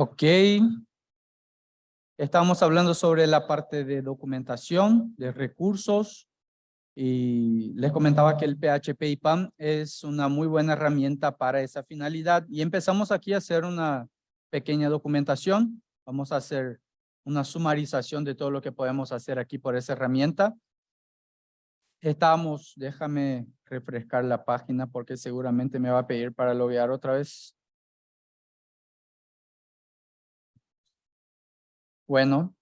Ok. Estamos hablando sobre la parte de documentación, de recursos. Y les comentaba que el PHP IPAM es una muy buena herramienta para esa finalidad. Y empezamos aquí a hacer una pequeña documentación. Vamos a hacer una sumarización de todo lo que podemos hacer aquí por esa herramienta. Estamos, déjame refrescar la página porque seguramente me va a pedir para loguear otra vez. Bueno.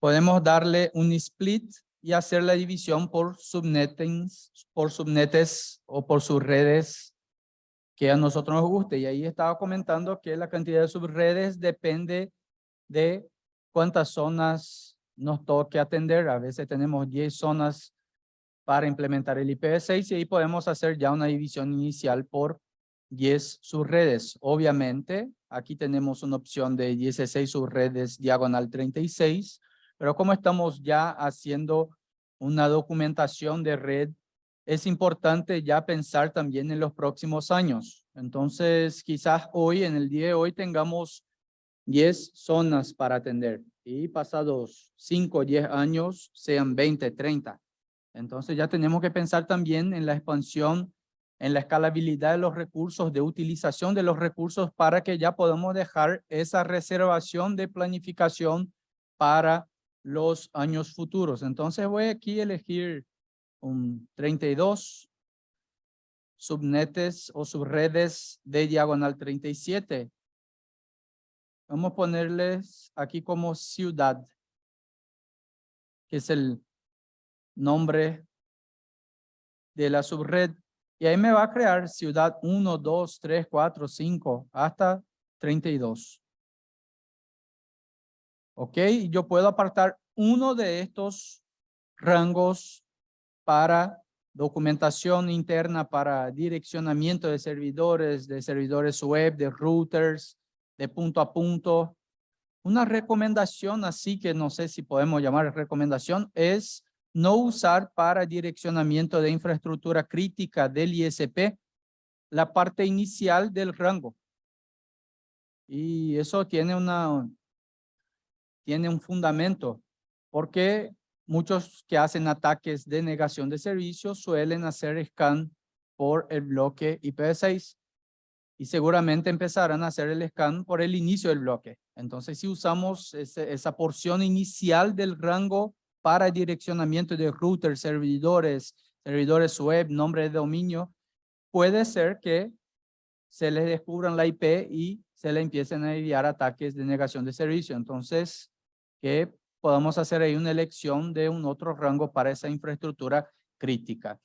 Podemos darle un split y hacer la división por subnettings, por subnetes o por subredes que a nosotros nos guste. Y ahí estaba comentando que la cantidad de subredes depende de cuántas zonas nos toque atender. A veces tenemos 10 zonas para implementar el IPv6 y ahí podemos hacer ya una división inicial por 10 subredes. Obviamente, aquí tenemos una opción de 16 subredes diagonal 36, pero como estamos ya haciendo una documentación de red, es importante ya pensar también en los próximos años. Entonces, quizás hoy, en el día de hoy, tengamos 10 zonas para atender y pasados 5 o 10 años sean 20, 30. Entonces ya tenemos que pensar también en la expansión en la escalabilidad de los recursos, de utilización de los recursos para que ya podamos dejar esa reservación de planificación para los años futuros. Entonces voy aquí a elegir un 32 subnetes o subredes de diagonal 37. Vamos a ponerles aquí como ciudad, que es el nombre de la subred. Y ahí me va a crear ciudad 1, 2, 3, 4, 5, hasta 32. Ok, yo puedo apartar uno de estos rangos para documentación interna, para direccionamiento de servidores, de servidores web, de routers, de punto a punto. Una recomendación así que no sé si podemos llamar recomendación es no usar para direccionamiento de infraestructura crítica del ISP la parte inicial del rango. Y eso tiene, una, tiene un fundamento, porque muchos que hacen ataques de negación de servicios suelen hacer scan por el bloque IPv6 y seguramente empezarán a hacer el scan por el inicio del bloque. Entonces, si usamos esa porción inicial del rango para direccionamiento de routers, servidores, servidores web, nombre de dominio, puede ser que se les descubran la IP y se le empiecen a enviar ataques de negación de servicio. Entonces, que podamos hacer ahí una elección de un otro rango para esa infraestructura crítica.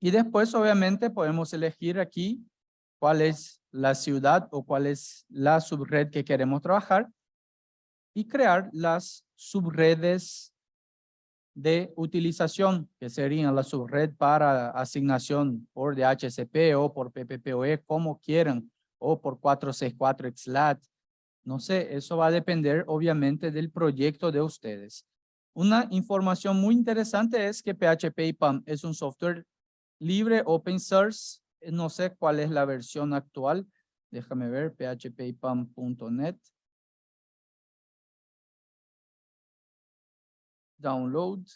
Y después, obviamente, podemos elegir aquí cuál es la ciudad o cuál es la subred que queremos trabajar y crear las subredes de utilización, que serían la subred para asignación por DHCP o por PPPoE, como quieran, o por 464 XLAT. No sé, eso va a depender obviamente del proyecto de ustedes. Una información muy interesante es que PHP IPAM es un software libre, open source. No sé cuál es la versión actual. Déjame ver, phpipam.net. download.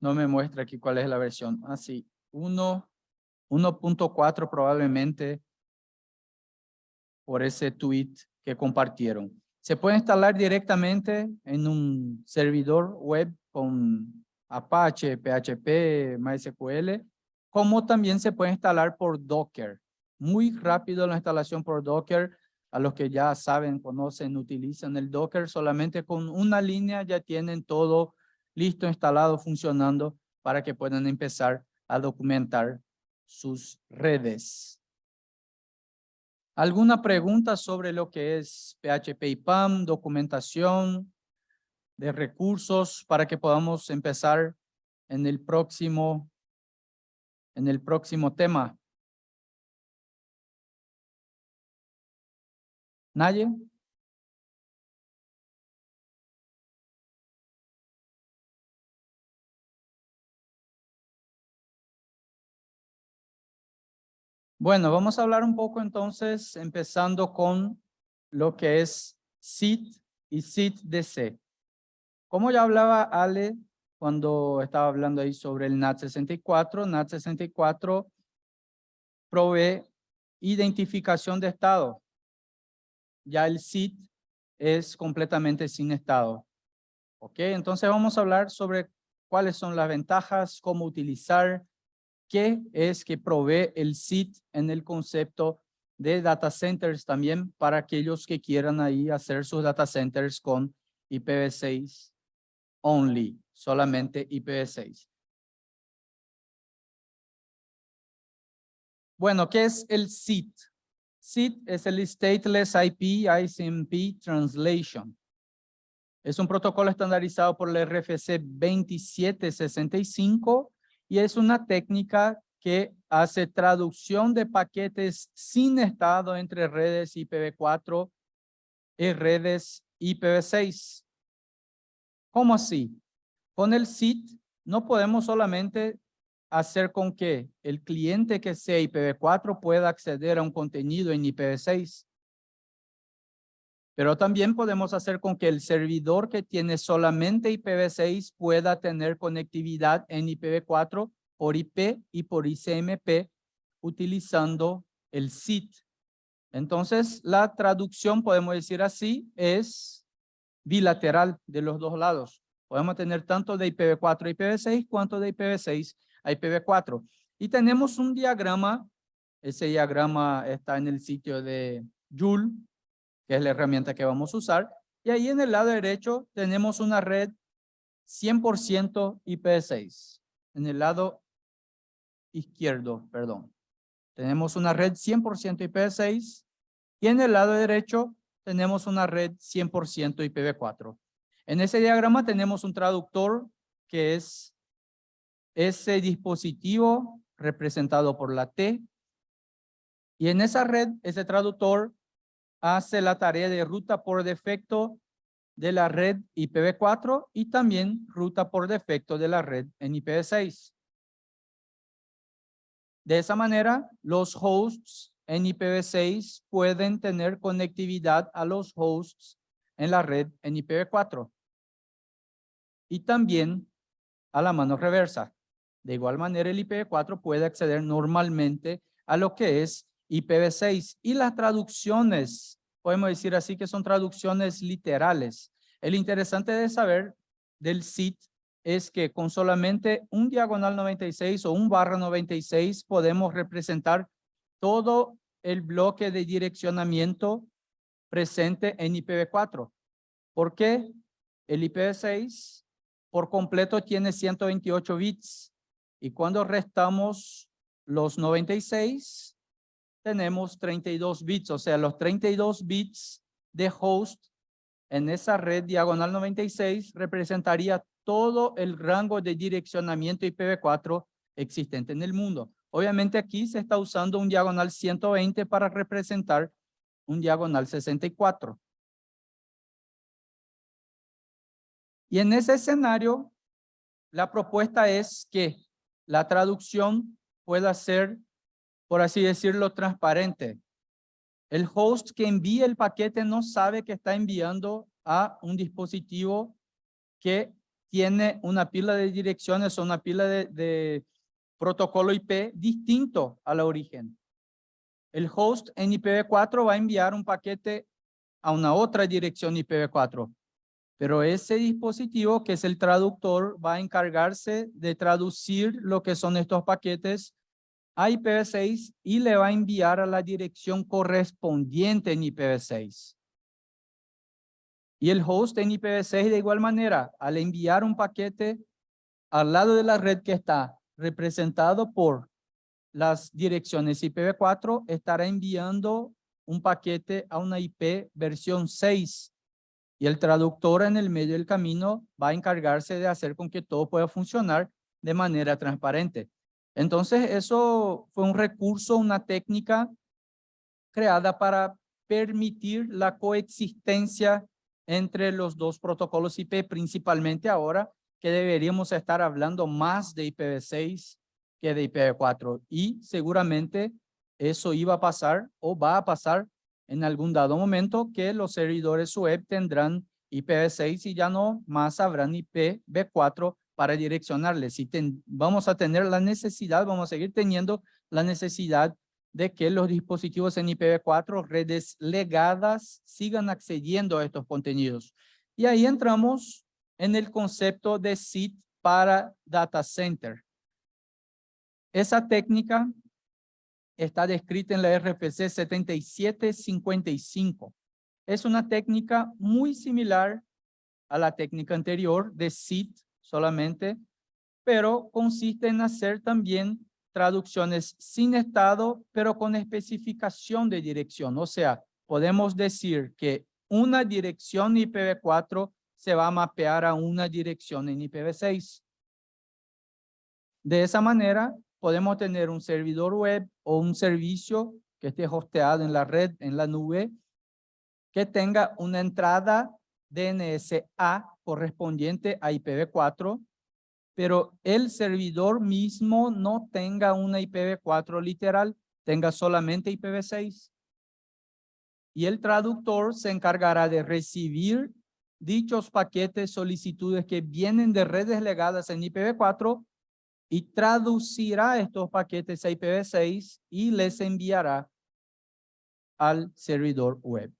No me muestra aquí cuál es la versión. Así, ah, 1.4 probablemente por ese tweet que compartieron. Se puede instalar directamente en un servidor web con Apache, PHP, MySQL, como también se puede instalar por Docker. Muy rápido la instalación por Docker. A los que ya saben, conocen, utilizan el Docker, solamente con una línea ya tienen todo listo, instalado, funcionando para que puedan empezar a documentar sus redes. ¿Alguna pregunta sobre lo que es PHP y PAM, documentación, de recursos para que podamos empezar en el próximo, en el próximo tema. ¿Nadie? Bueno, vamos a hablar un poco entonces, empezando con lo que es SIT y SIT-DC. Como ya hablaba Ale cuando estaba hablando ahí sobre el NAT64, NAT64 provee identificación de estado. Ya el SIT es completamente sin estado. Ok, entonces vamos a hablar sobre cuáles son las ventajas, cómo utilizar, qué es que provee el SIT en el concepto de data centers también para aquellos que quieran ahí hacer sus data centers con IPv6 only, solamente IPv6. Bueno, ¿qué es el SIT? SIT es el Stateless IP ICMP Translation. Es un protocolo estandarizado por la RFC 2765 y es una técnica que hace traducción de paquetes sin estado entre redes IPv4 y redes IPv6. ¿Cómo así? Con el SIT no podemos solamente hacer con que el cliente que sea IPv4 pueda acceder a un contenido en IPv6. Pero también podemos hacer con que el servidor que tiene solamente IPv6 pueda tener conectividad en IPv4 por IP y por ICMP utilizando el SIT. Entonces, la traducción, podemos decir así, es bilateral de los dos lados. Podemos tener tanto de IPv4 a IPv6 cuanto de IPv6 a IPv4. Y tenemos un diagrama, ese diagrama está en el sitio de Joule, que es la herramienta que vamos a usar. Y ahí en el lado derecho tenemos una red 100% IPv6. En el lado izquierdo, perdón. Tenemos una red 100% IPv6 y en el lado derecho tenemos una red 100% IPv4. En ese diagrama tenemos un traductor que es ese dispositivo representado por la T y en esa red, ese traductor hace la tarea de ruta por defecto de la red IPv4 y también ruta por defecto de la red en IPv6. De esa manera, los hosts en IPv6 pueden tener conectividad a los hosts en la red en IPv4. Y también a la mano reversa. De igual manera, el IPv4 puede acceder normalmente a lo que es IPv6. Y las traducciones, podemos decir así que son traducciones literales. El interesante de saber del SIT es que con solamente un diagonal 96 o un barra 96 podemos representar todo el bloque de direccionamiento presente en IPv4. ¿Por qué? El IPv6 por completo tiene 128 bits y cuando restamos los 96 tenemos 32 bits, o sea, los 32 bits de host en esa red diagonal 96 representaría todo el rango de direccionamiento IPv4 existente en el mundo. Obviamente aquí se está usando un diagonal 120 para representar un diagonal 64. Y en ese escenario, la propuesta es que la traducción pueda ser, por así decirlo, transparente. El host que envía el paquete no sabe que está enviando a un dispositivo que tiene una pila de direcciones o una pila de, protocolo IP distinto a la origen. El host en IPv4 va a enviar un paquete a una otra dirección IPv4. Pero ese dispositivo, que es el traductor, va a encargarse de traducir lo que son estos paquetes a IPv6 y le va a enviar a la dirección correspondiente en IPv6. Y el host en IPv6 de igual manera, al enviar un paquete al lado de la red que está representado por las direcciones IPv4, estará enviando un paquete a una IP versión 6 y el traductor en el medio del camino va a encargarse de hacer con que todo pueda funcionar de manera transparente. Entonces eso fue un recurso, una técnica creada para permitir la coexistencia entre los dos protocolos IP, principalmente ahora que deberíamos estar hablando más de IPv6 que de IPv4 y seguramente eso iba a pasar o va a pasar en algún dado momento que los servidores web tendrán IPv6 y ya no más habrán IPv4 para direccionarles. Si vamos a tener la necesidad, vamos a seguir teniendo la necesidad de que los dispositivos en IPv4, redes legadas, sigan accediendo a estos contenidos. Y ahí entramos en el concepto de SIT para data center. Esa técnica está descrita en la RFC 7755. Es una técnica muy similar a la técnica anterior de SIT solamente, pero consiste en hacer también traducciones sin estado, pero con especificación de dirección. O sea, podemos decir que una dirección IPv4 se va a mapear a una dirección en IPv6. De esa manera, podemos tener un servidor web o un servicio que esté hosteado en la red, en la nube, que tenga una entrada DNS-A correspondiente a IPv4 pero el servidor mismo no tenga una IPv4 literal, tenga solamente IPv6. Y el traductor se encargará de recibir dichos paquetes, solicitudes que vienen de redes legadas en IPv4 y traducirá estos paquetes a IPv6 y les enviará al servidor web.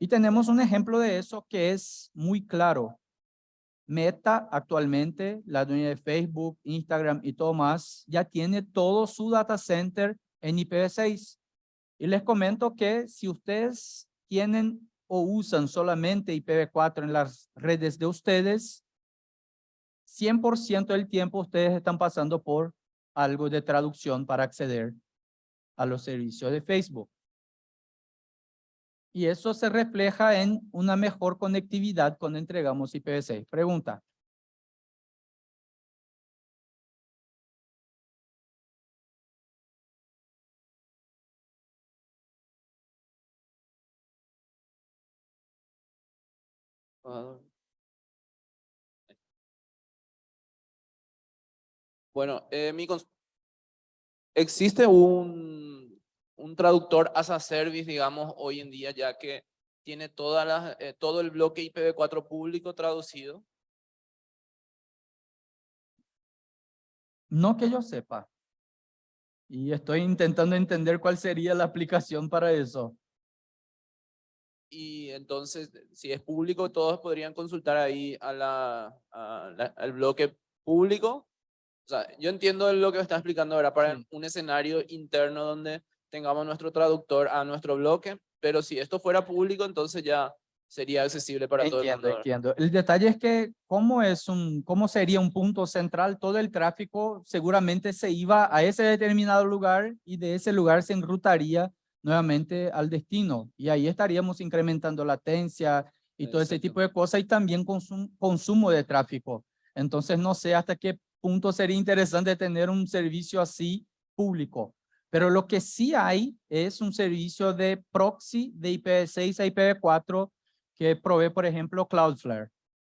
Y tenemos un ejemplo de eso que es muy claro. Meta actualmente, la dueña de Facebook, Instagram y todo más, ya tiene todo su data center en IPv6. Y les comento que si ustedes tienen o usan solamente IPv4 en las redes de ustedes, 100% del tiempo ustedes están pasando por algo de traducción para acceder a los servicios de Facebook. Y eso se refleja en una mejor conectividad cuando entregamos IPv6. Pregunta. Bueno, eh, mi existe un un traductor as a service, digamos, hoy en día, ya que tiene todas las, eh, todo el bloque IPv4 público traducido? No que yo sepa. Y estoy intentando entender cuál sería la aplicación para eso. Y entonces, si es público, todos podrían consultar ahí a la, al bloque público. O sea, yo entiendo lo que me está explicando ahora para un escenario interno donde tengamos nuestro traductor a nuestro bloque, pero si esto fuera público, entonces ya sería accesible para todo el mundo. Entiendo. El detalle es que cómo, es un, cómo sería un punto central, todo el tráfico seguramente se iba a ese determinado lugar y de ese lugar se enrutaría nuevamente al destino y ahí estaríamos incrementando latencia y todo ese tipo de cosas y también consumo de tráfico. Entonces no sé hasta qué punto sería interesante tener un servicio así público. Pero lo que sí hay es un servicio de proxy de IPv6 a IPv4 que provee, por ejemplo, Cloudflare.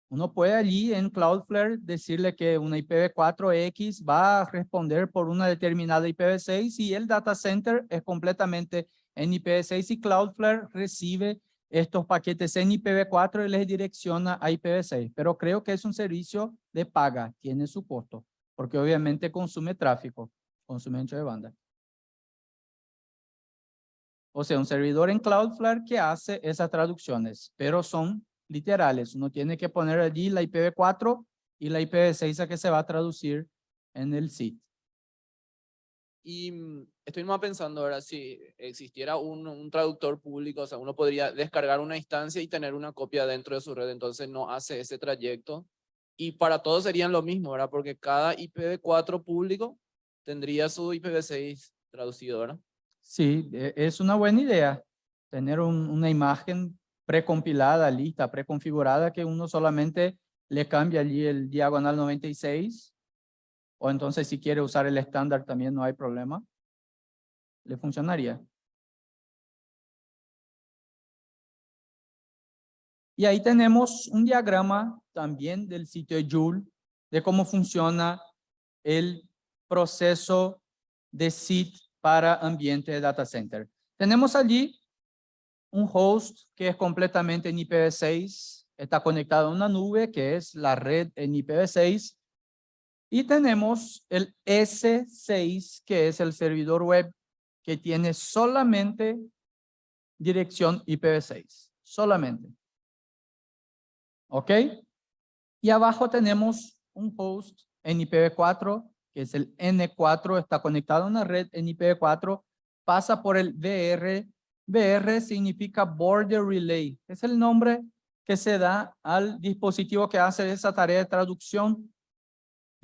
Uno puede allí en Cloudflare decirle que una IPv4X va a responder por una determinada IPv6 y el data center es completamente en IPv6 y Cloudflare recibe estos paquetes en IPv4 y les direcciona a IPv6. Pero creo que es un servicio de paga, tiene su costo, porque obviamente consume tráfico, consume ancho de banda. O sea, un servidor en Cloudflare que hace esas traducciones, pero son literales. Uno tiene que poner allí la IPv4 y la IPv6 a que se va a traducir en el sitio. Y mm, estoy más pensando ahora si existiera un, traductor público, o sea, uno podría descargar una instancia y tener una copia dentro de su red, entonces no hace ese trayecto. Y para todos serían lo mismo, ¿verdad? Porque cada IPv4 público tendría su IPv6 traducido, ¿verdad? Sí, e, es una buena idea tener una imagen precompilada, lista, preconfigurada, que uno solamente le cambia allí el diagonal 96, o entonces si quiere usar el estándar también no hay problema, le funcionaría. Y ahí tenemos un diagrama también del sitio de Joule de cómo funciona el proceso de SIT para ambiente de data center. Tenemos allí un host que es completamente en IPv6, está conectado a una nube que es la red en IPv6 y tenemos el S6 que es el servidor web que tiene solamente dirección IPv6, solamente. ¿Ok? Y abajo tenemos un host en IPv4 que es el N4, está conectado a una red en IPv4, pasa por el VR. VR significa Border Relay. Es el nombre que se da al dispositivo que hace esa tarea de traducción.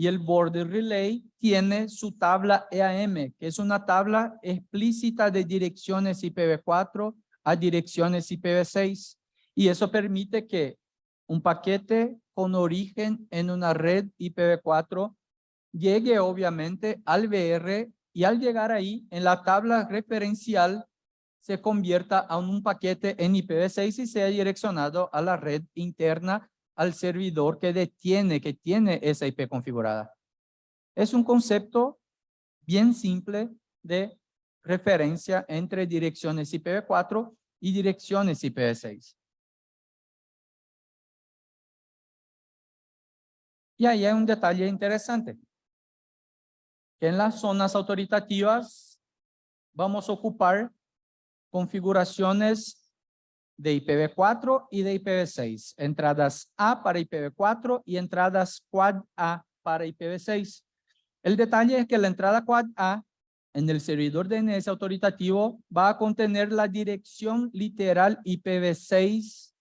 Y el Border Relay tiene su tabla EAM, que es una tabla explícita de direcciones IPv4 a direcciones IPv6. Y eso permite que un paquete con origen en una red IPv4 llegue obviamente al VR y al llegar ahí en la tabla referencial se convierta a un paquete en IPv6 y sea direccionado a la red interna al servidor que detiene, que tiene esa IP configurada. Es un concepto bien simple de referencia entre direcciones IPv4 y direcciones IPv6. Y ahí hay un detalle interesante en las zonas autoritativas vamos a ocupar configuraciones de IPv4 y de IPv6, entradas A para IPv4 y entradas Quad A para IPv6. El detalle es que la entrada Quad A en el servidor DNS autoritativo va a contener la dirección literal IPv6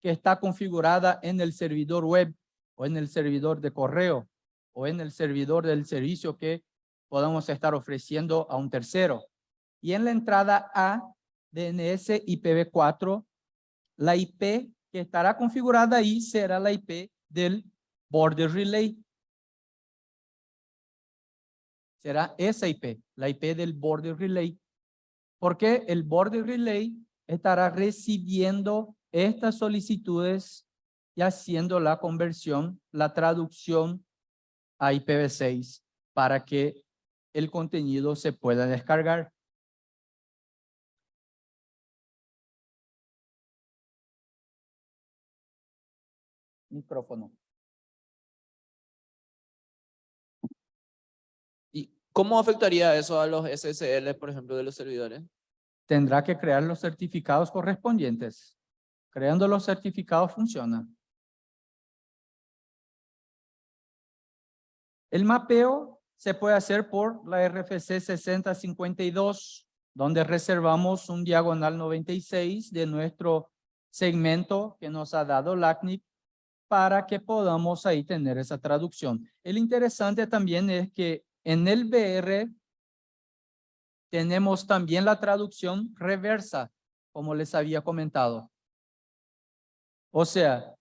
que está configurada en el servidor web o en el servidor de correo o en el servidor del servicio que podemos estar ofreciendo a un tercero. Y en la entrada A, DNS IPv4, la IP que estará configurada ahí será la IP del border relay. Será esa IP, la IP del border relay. Porque el border relay estará recibiendo estas solicitudes y haciendo la conversión, la traducción a IPv6 para que el contenido se pueda descargar. Micrófono. ¿Y cómo afectaría eso a los SSL, por ejemplo, de los servidores? Tendrá que crear los certificados correspondientes. Creando los certificados funciona. El mapeo se puede hacer por la RFC 6052, donde reservamos un diagonal 96 de nuestro segmento que nos ha dado LACNIC para que podamos ahí tener esa traducción. El interesante también es que en el BR tenemos también la traducción reversa, como les había comentado. O sea,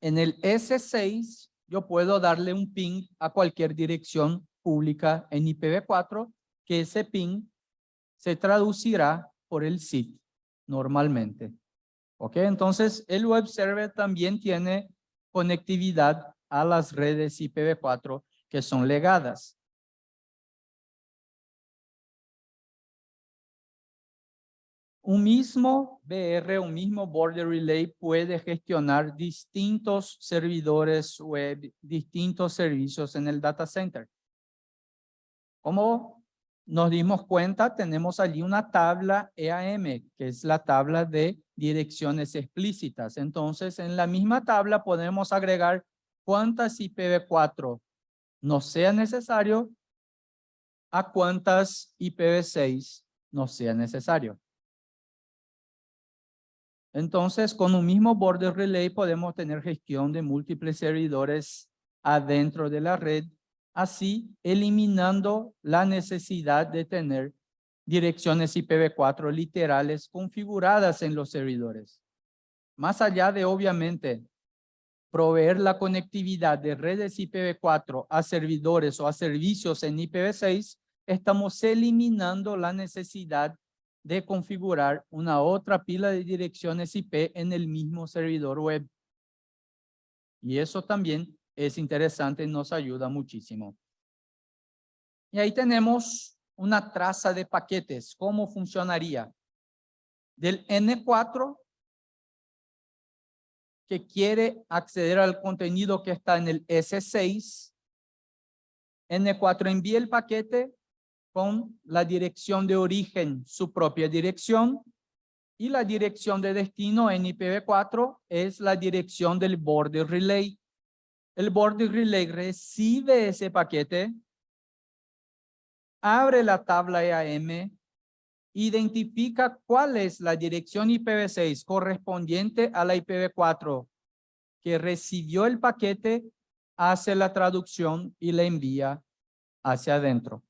en el S6 yo puedo darle un ping a cualquier dirección pública en IPv4, que ese ping se traducirá por el SIT normalmente. ¿Ok? Entonces, el web server también tiene conectividad a las redes IPv4 que son legadas. Un mismo BR, un mismo Border Relay puede gestionar distintos servidores web, distintos servicios en el data center. Como nos dimos cuenta, tenemos allí una tabla EAM, que es la tabla de direcciones explícitas. Entonces, en la misma tabla podemos agregar cuántas IPv4 no sea necesario a cuántas IPv6 no sea necesario. Entonces, con un mismo border relay podemos tener gestión de múltiples servidores adentro de la red, así eliminando la necesidad de tener direcciones IPv4 literales configuradas en los servidores. Más allá de, obviamente, proveer la conectividad de redes IPv4 a servidores o a servicios en IPv6, estamos eliminando la necesidad de configurar una otra pila de direcciones IP en el mismo servidor web. Y eso también es interesante nos ayuda muchísimo. Y ahí tenemos una traza de paquetes. ¿Cómo funcionaría? Del N4 que quiere acceder al contenido que está en el S6, N4 envía el paquete con la dirección de origen, su propia dirección, y la dirección de destino en IPv4 es la dirección del border relay. El border relay recibe ese paquete, abre la tabla EAM, identifica cuál es la dirección IPv6 correspondiente a la IPv4 que recibió el paquete, hace la traducción y la envía hacia adentro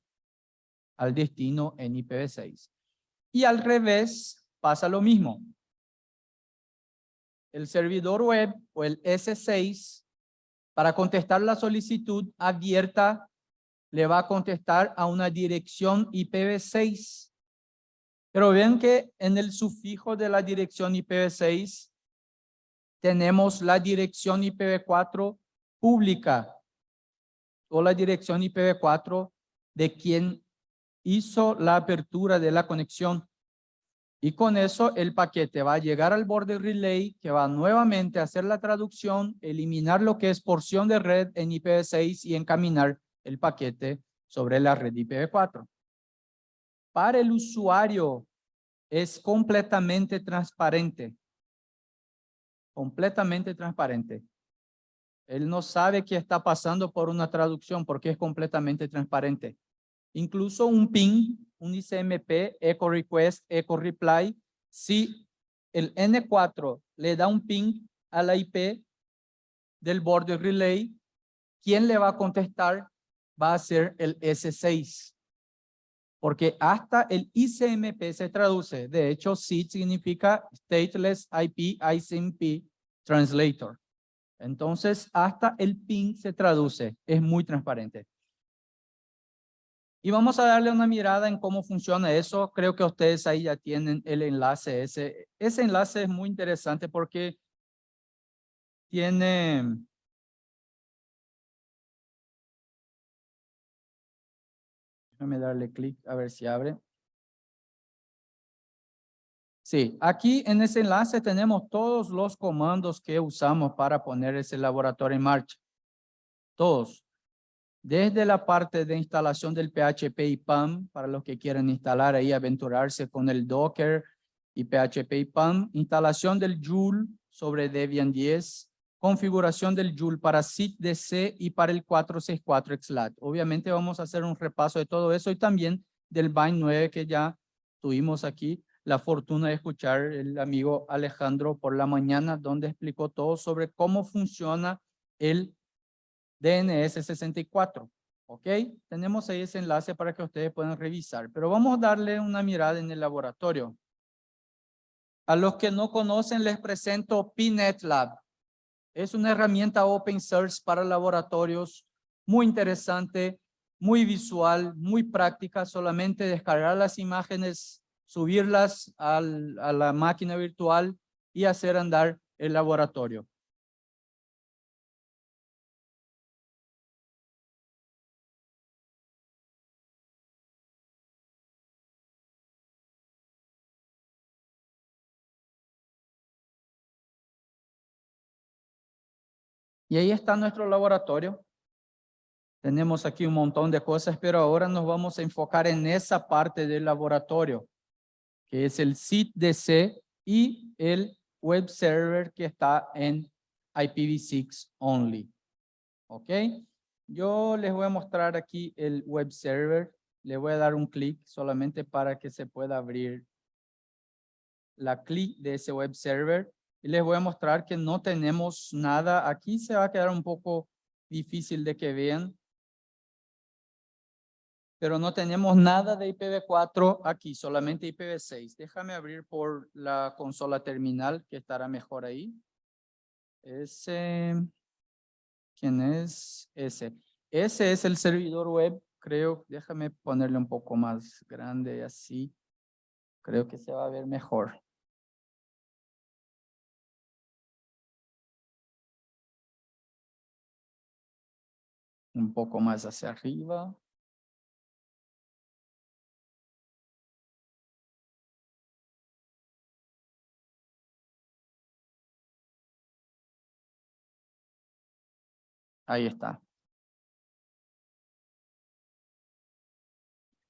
al destino en IPv6. Y al revés pasa lo mismo. El servidor web o el S6 para contestar la solicitud abierta le va a contestar a una dirección IPv6. Pero ven que en el sufijo de la dirección IPv6 tenemos la dirección IPv4 pública o la dirección IPv4 de quien hizo la apertura de la conexión. Y con eso el paquete va a llegar al border relay que va nuevamente a hacer la traducción, eliminar lo que es porción de red en IPv6 y encaminar el paquete sobre la red IPv4. Para el usuario es completamente transparente. Completamente transparente. Él no sabe que está pasando por una traducción porque es completamente transparente. Incluso un ping, un ICMP, echo request, echo reply, si el N4 le da un ping a la IP del border relay, ¿quién le va a contestar? Va a ser el S6. Porque hasta el ICMP se traduce. De hecho, SID significa Stateless IP ICMP Translator. Entonces, hasta el ping se traduce. Es muy transparente. Y vamos a darle una mirada en cómo funciona eso. Creo que ustedes ahí ya tienen el enlace. Ese, ese enlace es muy interesante porque tiene... Déjame darle clic a ver si abre. Sí, aquí en ese enlace tenemos todos los comandos que usamos para poner ese laboratorio en marcha. Todos desde la parte de instalación del PHP y PAM, para los que quieren instalar ahí, aventurarse con el Docker y PHP y PAM, instalación del Joule sobre Debian 10, configuración del Joule para SIT-DC y para el 464 XLAT. Obviamente vamos a hacer un repaso de todo eso y también del Bind 9 que ya tuvimos aquí la fortuna de escuchar el amigo Alejandro por la mañana, donde explicó todo sobre cómo funciona el DNS 64. ¿Ok? Tenemos ahí ese enlace para que ustedes puedan revisar. Pero vamos a darle una mirada en el laboratorio. A los que no conocen les presento PNet Lab. Es una herramienta open source para laboratorios muy interesante, muy visual, muy práctica. Solamente descargar las imágenes, subirlas a la máquina virtual y hacer andar el laboratorio. Y ahí está nuestro laboratorio. Tenemos aquí un montón de cosas, pero ahora nos vamos a enfocar en esa parte del laboratorio, que es el SIT-DC y el web server que está en IPv6 only. ¿Ok? Yo les voy a mostrar aquí el web server. Le voy a dar un clic solamente para que se pueda abrir la clic de ese web server y les voy a mostrar que no tenemos nada. Aquí se va a quedar un poco difícil de que vean. Pero no tenemos nada de IPv4 aquí, solamente IPv6. Déjame abrir por la consola terminal que estará mejor ahí. Ese, ¿quién es? Ese. Ese es el servidor web, creo. Déjame ponerle un poco más grande así. Creo que se va a ver mejor. Un poco más hacia arriba. Ahí está.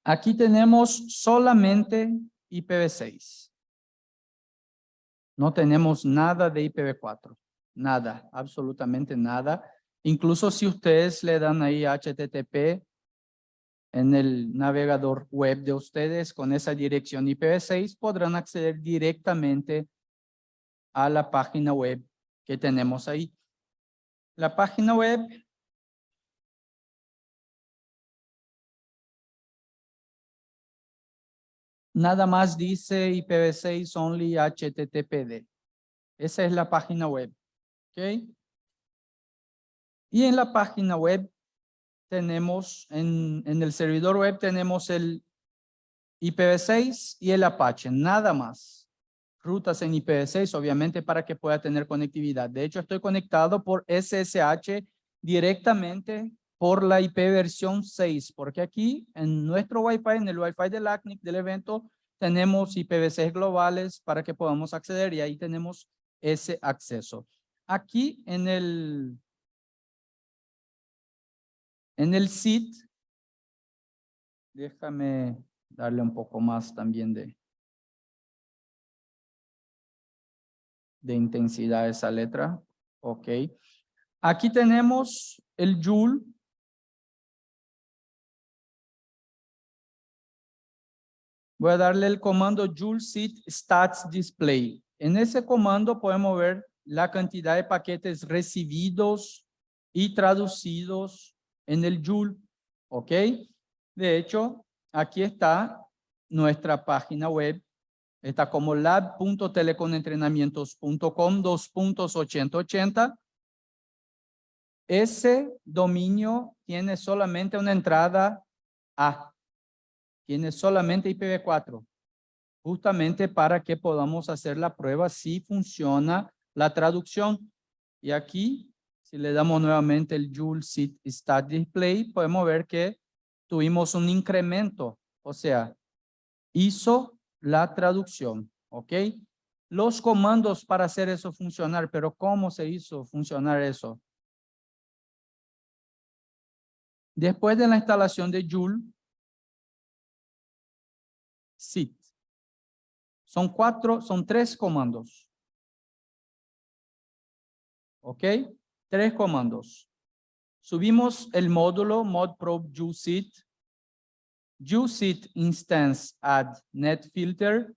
Aquí tenemos solamente IPv6. No tenemos nada de IPv4. Nada, absolutamente nada. Incluso si ustedes le dan ahí HTTP en el navegador web de ustedes con esa dirección IPv6, podrán acceder directamente a la página web que tenemos ahí. La página web nada más dice IPv6 only HTTPD. Esa es la página web. ¿Ok? Y en la página web tenemos, en, en el servidor web tenemos el IPv6 y el Apache, nada más. Rutas en IPv6, obviamente, para que pueda tener conectividad. De hecho, estoy conectado por SSH directamente por la IP versión 6, porque aquí en nuestro Wi-Fi, en el Wi-Fi del ACNIC del evento, tenemos IPv6 globales para que podamos acceder y ahí tenemos ese acceso. Aquí en el, en el SIT, déjame darle un poco más también de, de intensidad a esa letra. Ok. Aquí tenemos el Joule voy a darle el comando joule stats display. En ese comando podemos ver la cantidad de paquetes recibidos y traducidos en el Joule, ¿ok? De hecho, aquí está nuestra página web. Está como lab.teleconentrenamientos.com 2.8080. Ese dominio tiene solamente una entrada A tiene solamente IPv4, justamente para que podamos hacer la prueba si funciona la traducción. Y aquí, si le damos nuevamente el Joule Stat Display, podemos ver que tuvimos un incremento, o sea, hizo la traducción, ¿ok? Los comandos para hacer eso funcionar, pero ¿cómo se hizo funcionar eso? Después de la instalación de Joule, sit. Son cuatro, son tres comandos. ¿Ok? Tres comandos. Subimos el módulo modprobe usit, usit instance add net filter,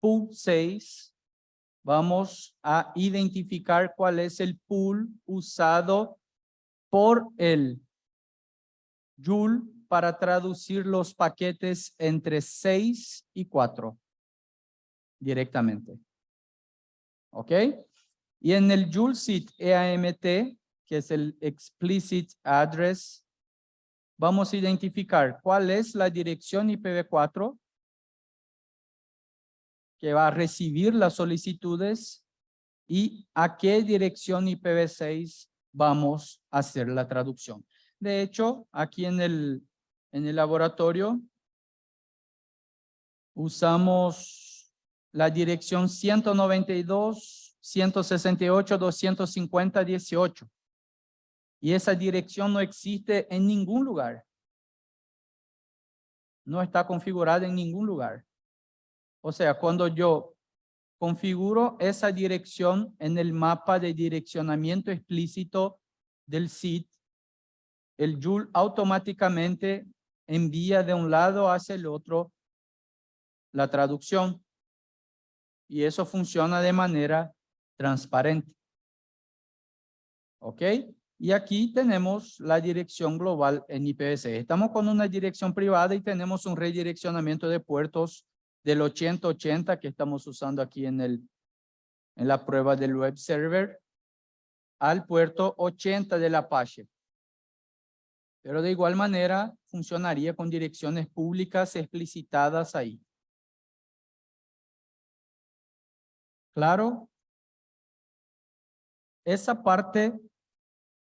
pool 6. Vamos a identificar cuál es el pool usado por el Joule para traducir los paquetes entre 6 y 4 directamente. ¿Ok? Y en el JuleSeed EAMT, que es el Explicit Address, vamos a identificar cuál es la dirección IPv4 que va a recibir las solicitudes y a qué dirección IPv6 vamos a hacer la traducción. De hecho, aquí en el en el laboratorio usamos la dirección 192, 168, 250, 18. Y esa dirección no existe en ningún lugar. No está configurada en ningún lugar. O sea, cuando yo configuro esa dirección en el mapa de direccionamiento explícito del SIT, el Joule automáticamente envía de un lado hacia el otro la traducción. Y eso funciona de manera transparente. ¿Ok? Y aquí tenemos la dirección global en IPv6. Estamos con una dirección privada y tenemos un redireccionamiento de puertos del 8080 que estamos usando aquí en, el, en la prueba del web server al puerto 80 del Apache. Pero de igual manera funcionaría con direcciones públicas explicitadas ahí. Claro. Esa parte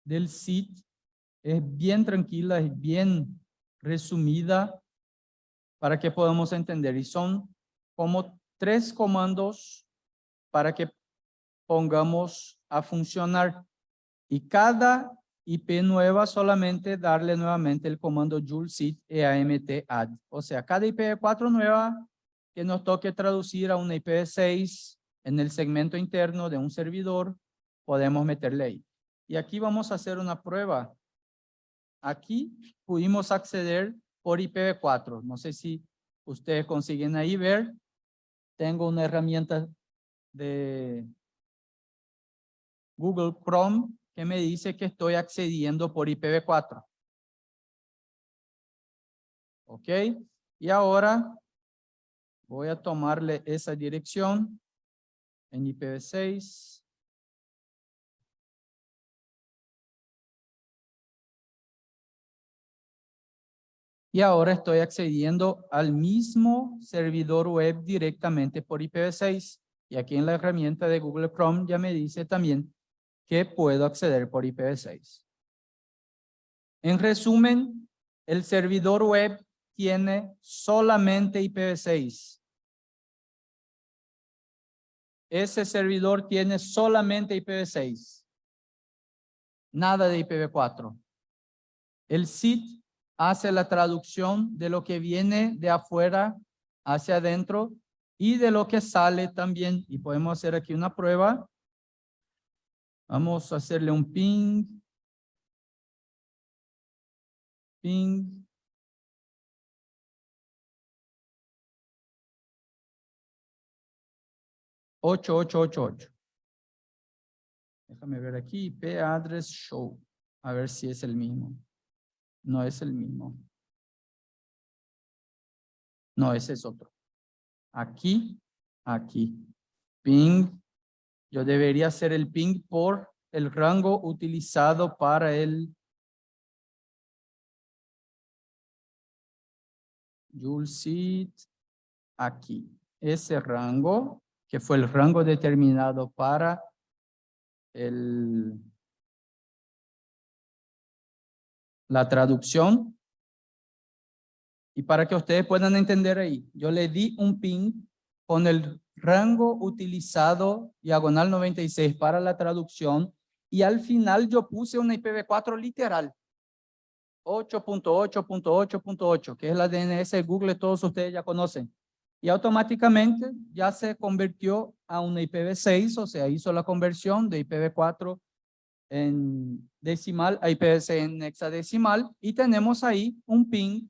del SIT es bien tranquila, es bien resumida para que podamos entender. Y son como tres comandos para que pongamos a funcionar. Y cada IP nueva solamente darle nuevamente el comando joule sit eamt add. O sea, cada IPv4 nueva que nos toque traducir a una IPv6 en el segmento interno de un servidor, podemos meterle ahí. Y aquí vamos a hacer una prueba. Aquí pudimos acceder por IPv4. No sé si ustedes consiguen ahí ver. Tengo una herramienta de Google Chrome que me dice que estoy accediendo por IPv4. ¿Ok? Y ahora voy a tomarle esa dirección en IPv6. Y ahora estoy accediendo al mismo servidor web directamente por IPv6. Y aquí en la herramienta de Google Chrome ya me dice también que puedo acceder por IPv6. En resumen, el servidor web tiene solamente IPv6. Ese servidor tiene solamente IPv6. Nada de IPv4. El SIT hace la traducción de lo que viene de afuera hacia adentro y de lo que sale también. Y podemos hacer aquí una prueba Vamos a hacerle un ping. Ping. Ocho, ocho, ocho, ocho. Déjame ver aquí, IP address show. A ver si es el mismo. No es el mismo. No, ese es otro. Aquí, aquí. Ping yo debería hacer el ping por el rango utilizado para el Seed aquí. Ese rango, que fue el rango determinado para el, la traducción. Y para que ustedes puedan entender ahí, yo le di un ping con el rango utilizado diagonal 96 para la traducción y al final yo puse una IPv4 literal 8.8.8.8 que es la DNS de Google, todos ustedes ya conocen. Y automáticamente ya se convirtió a una IPv6, o sea, hizo la conversión de IPv4 en decimal IPv6 en hexadecimal y tenemos ahí un ping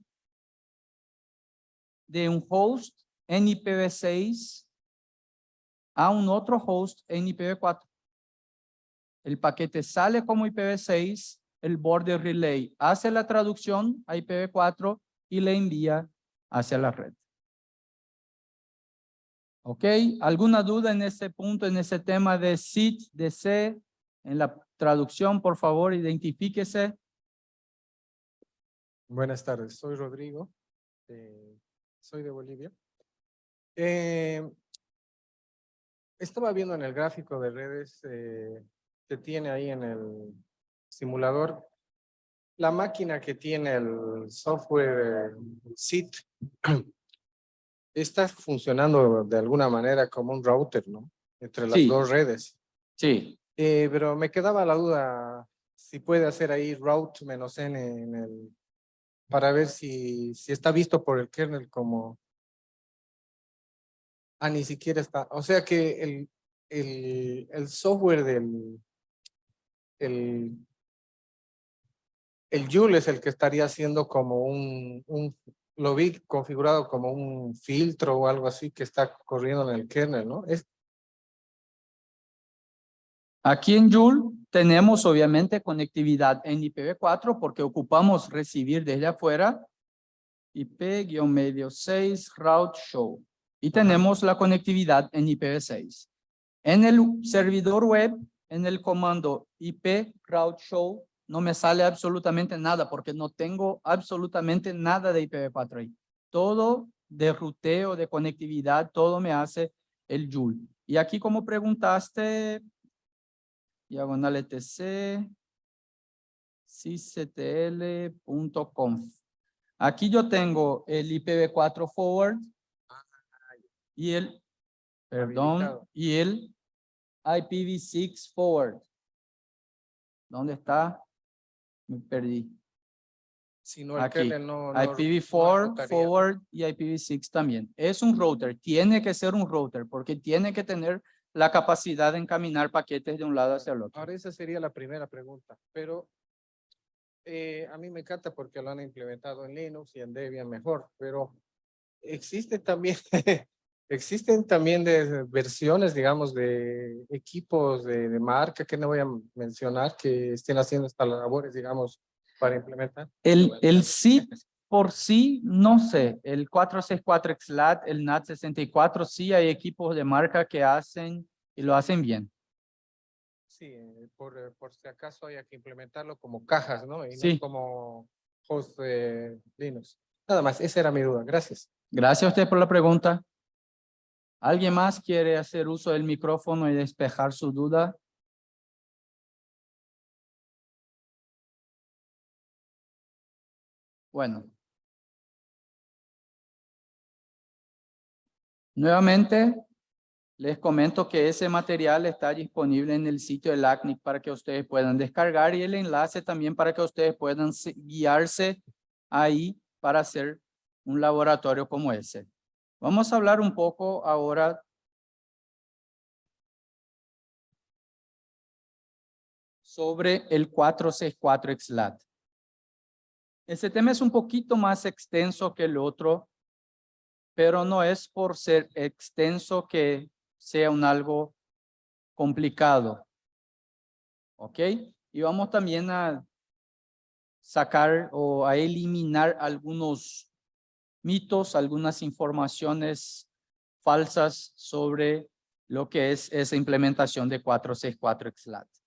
de un host en IPv6 a un otro host en IPv4. El paquete sale como IPv6, el border relay hace la traducción a IPv4 y le envía hacia la red. ¿Ok? ¿Alguna duda en ese punto, en ese tema de SIT, de C? En la traducción, por favor, identifíquese. Buenas tardes, soy Rodrigo, soy de Bolivia. Eh, estaba viendo en el gráfico de redes eh, que tiene ahí en el simulador la máquina que tiene el software SIT está funcionando de alguna manera como un router, ¿no? Entre las dos redes. Sí. Eh, pero me quedaba la duda si puede hacer ahí route menos n para ver si, si está visto por el kernel como Ah, ni siquiera está. O sea que el, el, el software del el, el Joule es el que estaría haciendo como un, un, lo vi configurado como un filtro o algo así que está corriendo en el kernel, ¿no? Aquí en Joule tenemos obviamente conectividad en IPv4 porque ocupamos recibir desde afuera IP-medio 6 route show y tenemos la conectividad en IPv6. En el servidor web, en el comando IP route show, no me sale absolutamente nada porque no tengo absolutamente nada de IPv4 ahí. Todo de ruteo, de conectividad, todo me hace el Joule. Y aquí como preguntaste, diagonal etc, sysctl.conf. Aquí yo tengo el IPv4 forward y el, perdón, Habilitado. y el IPv6 forward. ¿Dónde está? Me perdí. Si no, el Aquí, no. no- no IPv4 ejecutaría. forward y IPv6 también. Es un router, tiene que ser un router porque tiene que tener la capacidad de encaminar paquetes de un lado hacia el otro. Ahora esa sería la primera pregunta, pero eh, a mí me encanta porque lo han implementado en Linux y en Debian mejor, pero existe también, existen también de versiones, digamos, de equipos de, de marca que no voy a mencionar que estén haciendo estas labores, digamos, para implementar. El, el SIP por sí, no sé, el 464 XLAT, el NAT64, sí hay equipos de marca que hacen y lo hacen bien. Sí, eh, por, eh, por si acaso haya que implementarlo como cajas, ¿no? Y Sí. no como host de Linux. Nada más, esa era mi duda. Gracias. Gracias a usted por la pregunta. ¿Alguien más quiere hacer uso del micrófono y despejar su duda? Bueno. Nuevamente, les comento que ese material está disponible en el sitio del ACNIC para que ustedes puedan descargar y el enlace también para que ustedes puedan se- guiarse ahí para hacer un laboratorio como ese. Vamos a hablar un poco ahora sobre el 464 XLAT. Este tema es un poquito más extenso que el otro, pero no es por ser extenso que sea un algo complicado. ¿Ok? Y vamos también a sacar o a eliminar algunos mitos, algunas informaciones falsas sobre lo que es esa implementación de 464 XLAT.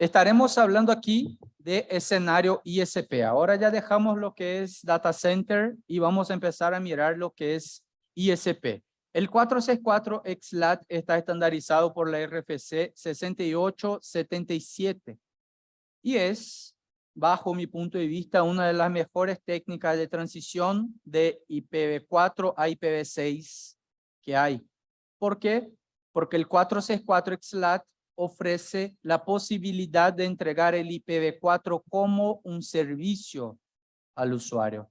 Estaremos hablando aquí de escenario ISP. Ahora ya dejamos lo que es data center y vamos a empezar a mirar lo que es ISP. El 464 XLAT está estandarizado por la RFC 6877 y es, bajo mi punto de vista, una de las mejores técnicas de transición de IPv4 a IPv6 que hay. ¿Por qué? Porque el 464 XLAT ofrece la posibilidad de entregar el IPv4 como un servicio al usuario.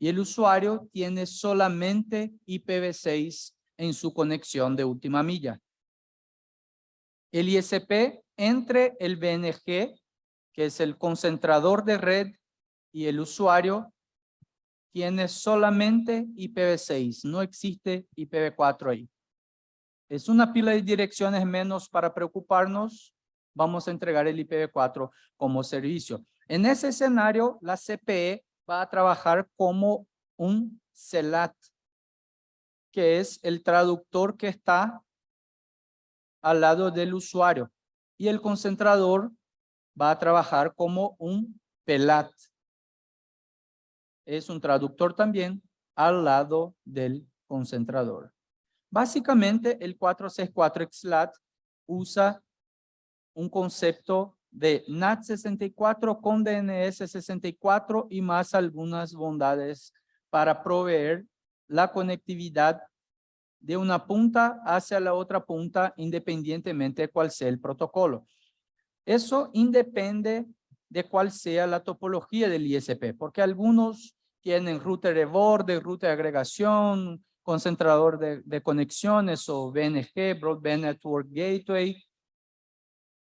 Y el usuario tiene solamente IPv6 en su conexión de última milla. El ISP entre el BNG, que es el concentrador de red, y el usuario tiene solamente IPv6, no existe IPv4 ahí. Es una pila de direcciones menos para preocuparnos. Vamos a entregar el IPv4 como servicio. En ese escenario, la CPE va a trabajar como un CELAT, que es el traductor que está al lado del usuario. Y el concentrador va a trabajar como un PELAT. Es un traductor también al lado del concentrador. Básicamente, el 464 XLAT usa un concepto de NAT64 con DNS64 y más algunas bondades para proveer la conectividad de una punta hacia la otra punta independientemente de cuál sea el protocolo. Eso independe de cuál sea la topología del ISP, porque algunos tienen router de borde, router de agregación, concentrador de, de conexiones o BNG, Broadband Network Gateway.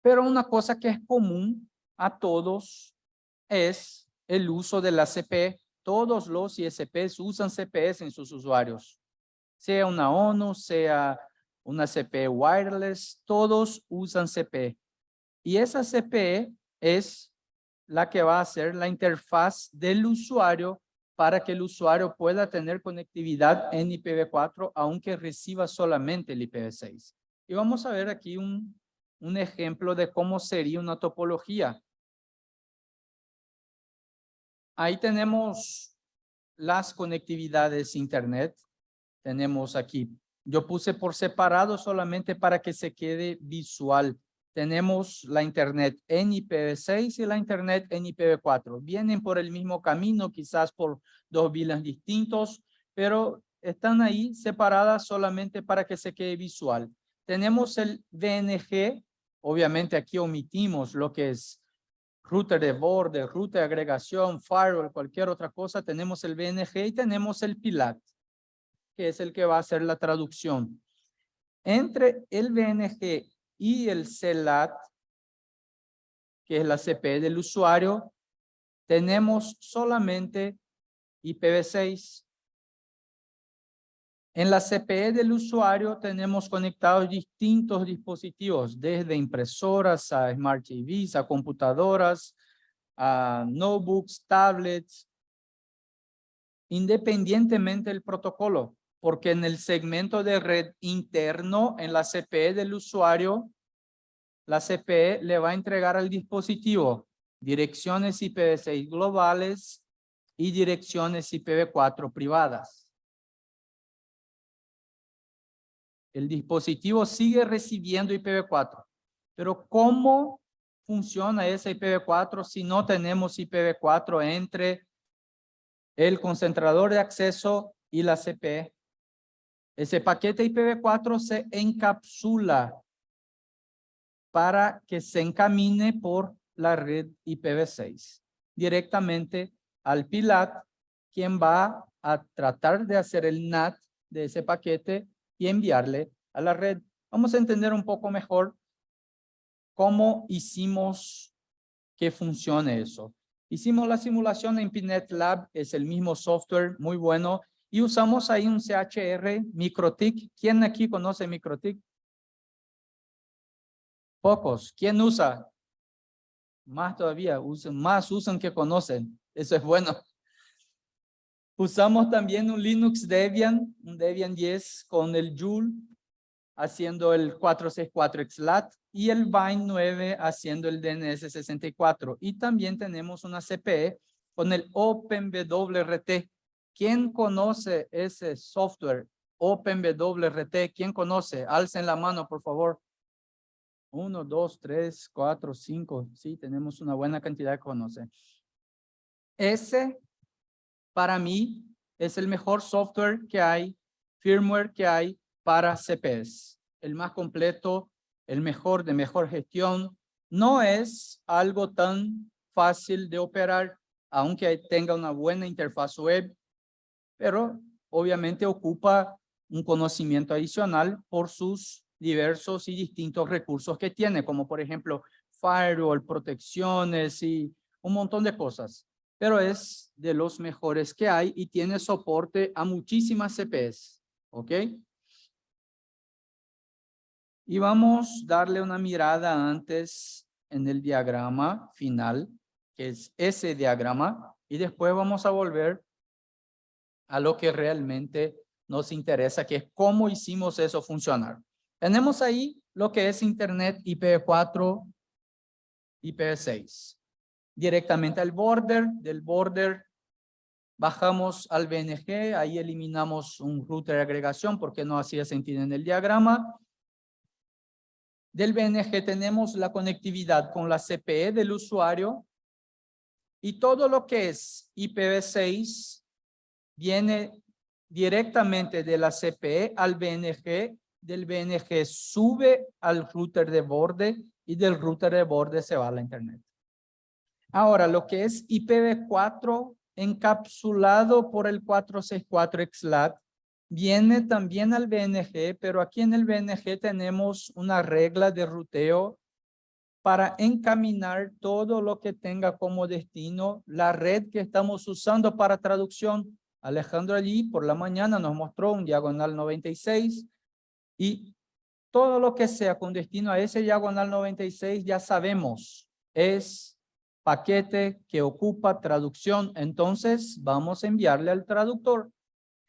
Pero una cosa que es común a todos es el uso de la CP. Todos los ISPs usan CPS en sus usuarios. Sea una ONU, sea una CP wireless, todos usan CP. Y esa CPE es la que va a ser la interfaz del usuario para que el usuario pueda tener conectividad en IPv4, aunque reciba solamente el IPv6. Y vamos a ver aquí un, un ejemplo de cómo sería una topología. Ahí tenemos las conectividades internet. Tenemos aquí Yo puse por separado solamente para que se quede visual. Tenemos la internet en IPv6 y la internet en IPv4. Vienen por el mismo camino, quizás por dos vilas distintos, pero están ahí separadas solamente para que se quede visual. Tenemos el VNG, obviamente aquí omitimos lo que es router de borde, ruta de agregación, firewall, cualquier otra cosa. Tenemos el VNG y tenemos el PILAT que es el que va a hacer la traducción. Entre el VNG y el CELAT, que es la CP del usuario, tenemos solamente IPv6. En la CPE del usuario tenemos conectados distintos dispositivos, desde impresoras a Smart TVs, a computadoras, a notebooks, tablets, independientemente del protocolo porque en el segmento de red interno, en la CPE del usuario, la CPE le va a entregar al dispositivo direcciones IPv6 globales y direcciones IPv4 privadas. El dispositivo sigue recibiendo IPv4, pero ¿cómo funciona ese IPv4 si no tenemos IPv4 entre el concentrador de acceso y la CPE? Ese paquete IPv4 se encapsula para que se encamine por la red IPv6 directamente al PILAT, quien va a tratar de hacer el NAT de ese paquete y enviarle a la red. Vamos a entender un poco mejor cómo hicimos que funcione eso. Hicimos la simulación en Pinet Lab, es el mismo software muy bueno y usamos ahí un CHR MikroTik. ¿Quién aquí conoce MikroTik? Pocos. ¿Quién usa? Más todavía, más usan que conocen. Eso es bueno. Usamos también un Linux Debian, un Debian 10 con el Joule haciendo el 464 XLAT y el Vine 9 haciendo el DNS 64. Y también tenemos una CPE con el OpenWRT ¿Quién conoce ese software OpenWRT? ¿Quién conoce? Alcen la mano, por favor. Uno, dos, tres, cuatro, cinco. Sí, tenemos una buena cantidad que conoce. Ese, para mí, es el mejor software que hay, firmware que hay para CPS. El más completo, el mejor de mejor gestión. No es algo tan fácil de operar, aunque tenga una buena interfaz web pero obviamente ocupa un conocimiento adicional por sus diversos y distintos recursos que tiene, como por ejemplo firewall, protecciones y un montón de cosas. Pero es de los mejores que hay y tiene soporte a muchísimas CPS. ¿Ok? Y vamos a darle una mirada antes en el diagrama final, que es ese diagrama, y después vamos a volver a lo que realmente nos interesa, que es cómo hicimos eso funcionar. Tenemos ahí lo que es Internet IPv4, IPv6. Directamente al border, del border bajamos al BNG, ahí eliminamos un router de agregación porque no hacía sentido en el diagrama. Del BNG tenemos la conectividad con la CPE del usuario y todo lo que es IPv6 viene directamente de la CPE al BNG, del BNG sube al router de borde y del router de borde se va a la internet. Ahora, lo que es IPv4 encapsulado por el 464 XLAT viene también al BNG, pero aquí en el BNG tenemos una regla de ruteo para encaminar todo lo que tenga como destino la red que estamos usando para traducción Alejandro allí por la mañana nos mostró un diagonal 96 y todo lo que sea con destino a ese diagonal 96 ya sabemos es paquete que ocupa traducción. Entonces vamos a enviarle al traductor.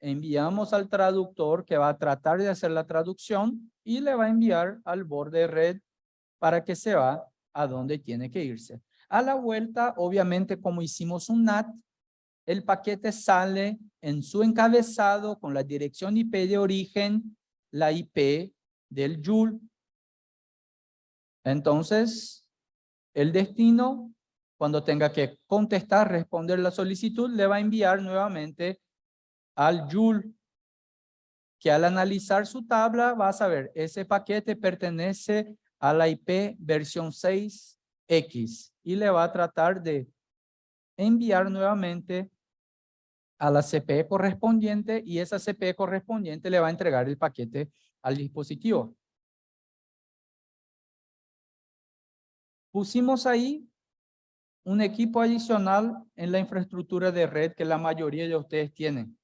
Enviamos al traductor que va a tratar de hacer la traducción y le va a enviar al borde red para que se va a donde tiene que irse. A la vuelta, obviamente, como hicimos un NAT, el paquete sale en su encabezado con la dirección IP de origen, la IP del Joule. Entonces, el destino, cuando tenga que contestar, responder la solicitud, le va a enviar nuevamente al Joule, que al analizar su tabla va a saber, ese paquete pertenece a la IP versión 6X y le va a tratar de enviar nuevamente a la CPE correspondiente y esa CPE correspondiente le va a entregar el paquete al dispositivo. Pusimos ahí un equipo adicional en la infraestructura de red que la mayoría de ustedes tienen.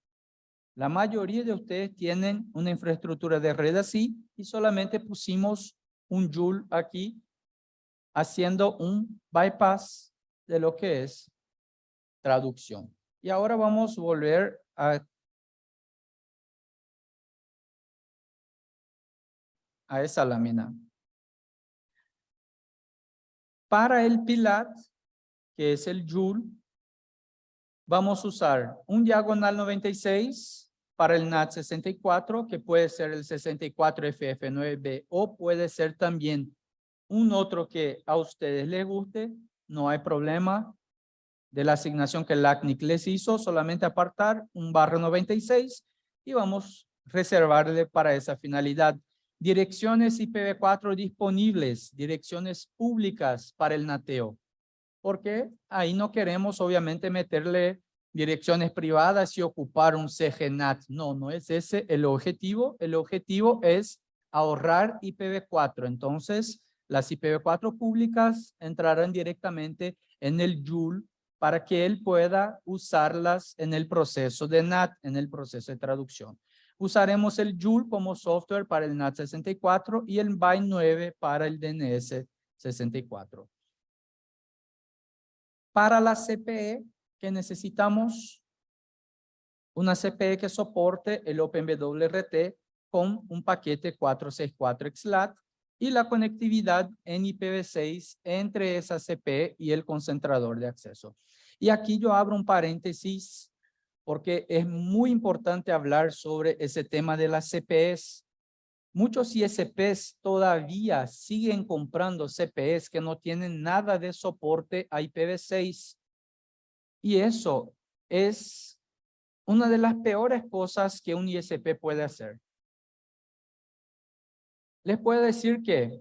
La mayoría de ustedes tienen una infraestructura de red así y solamente pusimos un Joule aquí haciendo un bypass de lo que es traducción. Y ahora vamos a volver a, a esa lámina. Para el PILAT, que es el Joule, vamos a usar un diagonal 96 para el NAT 64, que puede ser el 64FF9B o puede ser también un otro que a ustedes les guste, no hay problema de la asignación que el ACNIC les hizo, solamente apartar un barrio 96 y vamos a reservarle para esa finalidad. Direcciones IPv4 disponibles, direcciones públicas para el nateo, porque ahí no queremos obviamente meterle direcciones privadas y ocupar un CGNAT. No, no es ese el objetivo. El objetivo es ahorrar IPv4. Entonces, las IPv4 públicas entrarán directamente en el Joule para que él pueda usarlas en el proceso de NAT, en el proceso de traducción. Usaremos el Joule como software para el NAT 64 y el Byte 9 para el DNS 64. Para la CPE, que necesitamos una CPE que soporte el OpenWRT con un paquete 464XLAT y la conectividad en IPv6 entre esa CPE y el concentrador de acceso. Y aquí yo abro un paréntesis porque es muy importante hablar sobre ese tema de las CPEs. Muchos ISPs todavía siguen comprando CPEs que no tienen nada de soporte a IPv6. Y eso es una de las peores cosas que un ISP puede hacer. Les puedo decir que,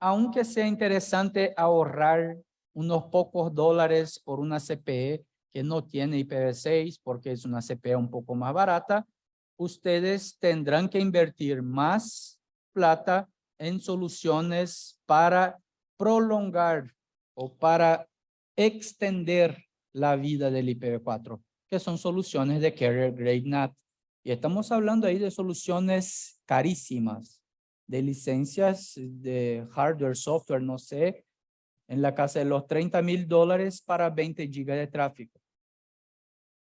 aunque sea interesante ahorrar unos pocos dólares por una CPE que no tiene IPv6 porque es una CPE un poco más barata, ustedes tendrán que invertir más plata en soluciones para prolongar o para extender la vida del IPv4, que son soluciones de Carrier Grade NAT. Y estamos hablando ahí de soluciones carísimas, de licencias de hardware, software, no sé, en la casa de los 30 mil dólares para 20 gigas de tráfico.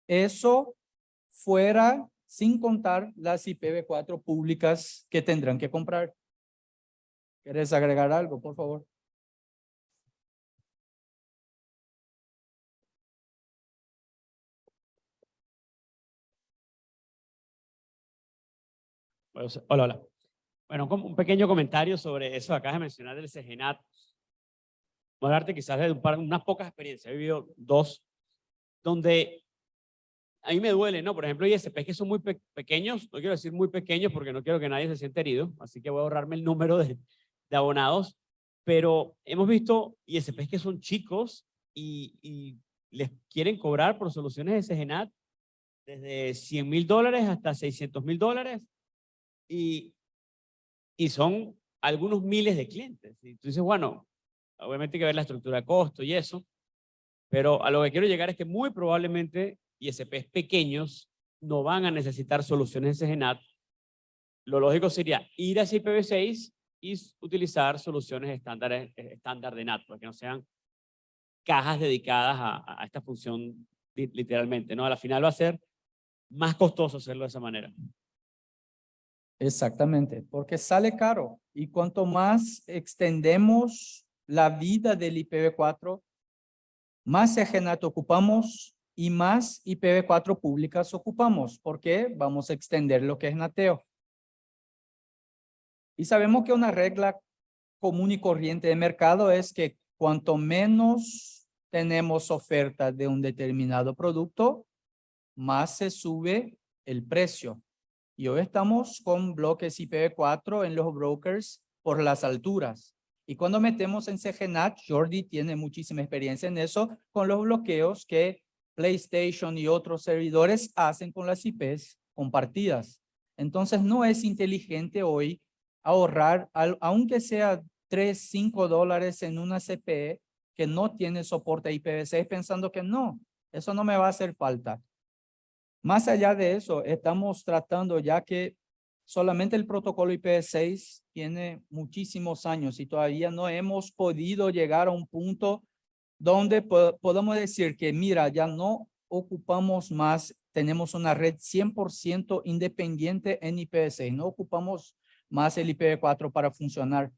Eso fuera sin contar las IPv4 públicas que tendrán que comprar. ¿Quieres agregar algo, por favor? Hola, hola. Bueno, un pequeño comentario sobre eso acá de mencionar del CGNAT. Voy a quizás de un par, unas pocas experiencias. He vivido dos donde a mí me duele, ¿no? Por ejemplo, ISPs que son muy pequeños, no quiero decir muy pequeños porque no quiero que nadie se sienta herido, así que voy a ahorrarme el número de, de abonados, pero hemos visto ISPs que son chicos y, y les quieren cobrar por soluciones de SGNAT desde 100 mil dólares hasta 600 mil dólares y, y son algunos miles de clientes. Y tú dices, bueno, Obviamente hay que ver la estructura de costo y eso, pero a lo que quiero llegar es que muy probablemente ISPs pequeños no van a necesitar soluciones de SGNAT. Lo lógico sería ir a IPv6 y utilizar soluciones estándares, eh, estándar de NAT, para que no sean cajas dedicadas a, a esta función literalmente. ¿no? A la final va a ser más costoso hacerlo de esa manera. Exactamente, porque sale caro y cuanto más extendemos la vida del IPv4, más SGNAT ocupamos y más IPv4 públicas ocupamos, porque vamos a extender lo que es nateo. Y sabemos que una regla común y corriente de mercado es que cuanto menos tenemos oferta de un determinado producto, más se sube el precio. Y hoy estamos con bloques IPv4 en los brokers por las alturas. Y cuando metemos en CGNAT, Jordi tiene muchísima experiencia en eso, con los bloqueos que PlayStation y otros servidores hacen con las IPs compartidas. Entonces no es inteligente hoy ahorrar, aunque sea 3, 5 dólares en una CPE que no tiene soporte IPv6 pensando que no, eso no me va a hacer falta. Más allá de eso, estamos tratando ya que solamente el protocolo IPv6 tiene muchísimos años y todavía no hemos podido llegar a un punto donde po- podemos decir que mira, ya no ocupamos más, tenemos una red 100% independiente en IPv6, no ocupamos más el IPv4 para funcionar.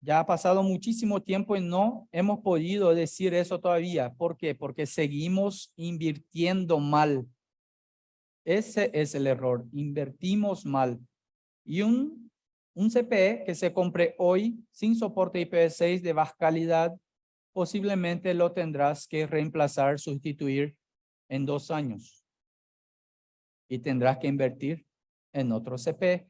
Ya ha pasado muchísimo tiempo y no hemos podido decir eso todavía. ¿Por qué? Porque seguimos invirtiendo mal. Ese es el error. Invertimos mal. Y un, un CPE que se compre hoy sin soporte IPv6 de baja calidad, posiblemente lo tendrás que reemplazar, sustituir en dos años. Y tendrás que invertir en otro CPE.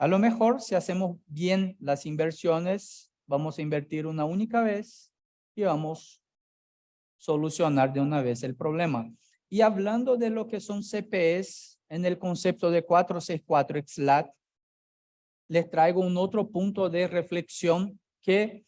A lo mejor si hacemos bien las inversiones, vamos a invertir una única vez y vamos a solucionar de una vez el problema. Y hablando de lo que son CPEs en el concepto de 464 XLAT, les traigo un otro punto de reflexión que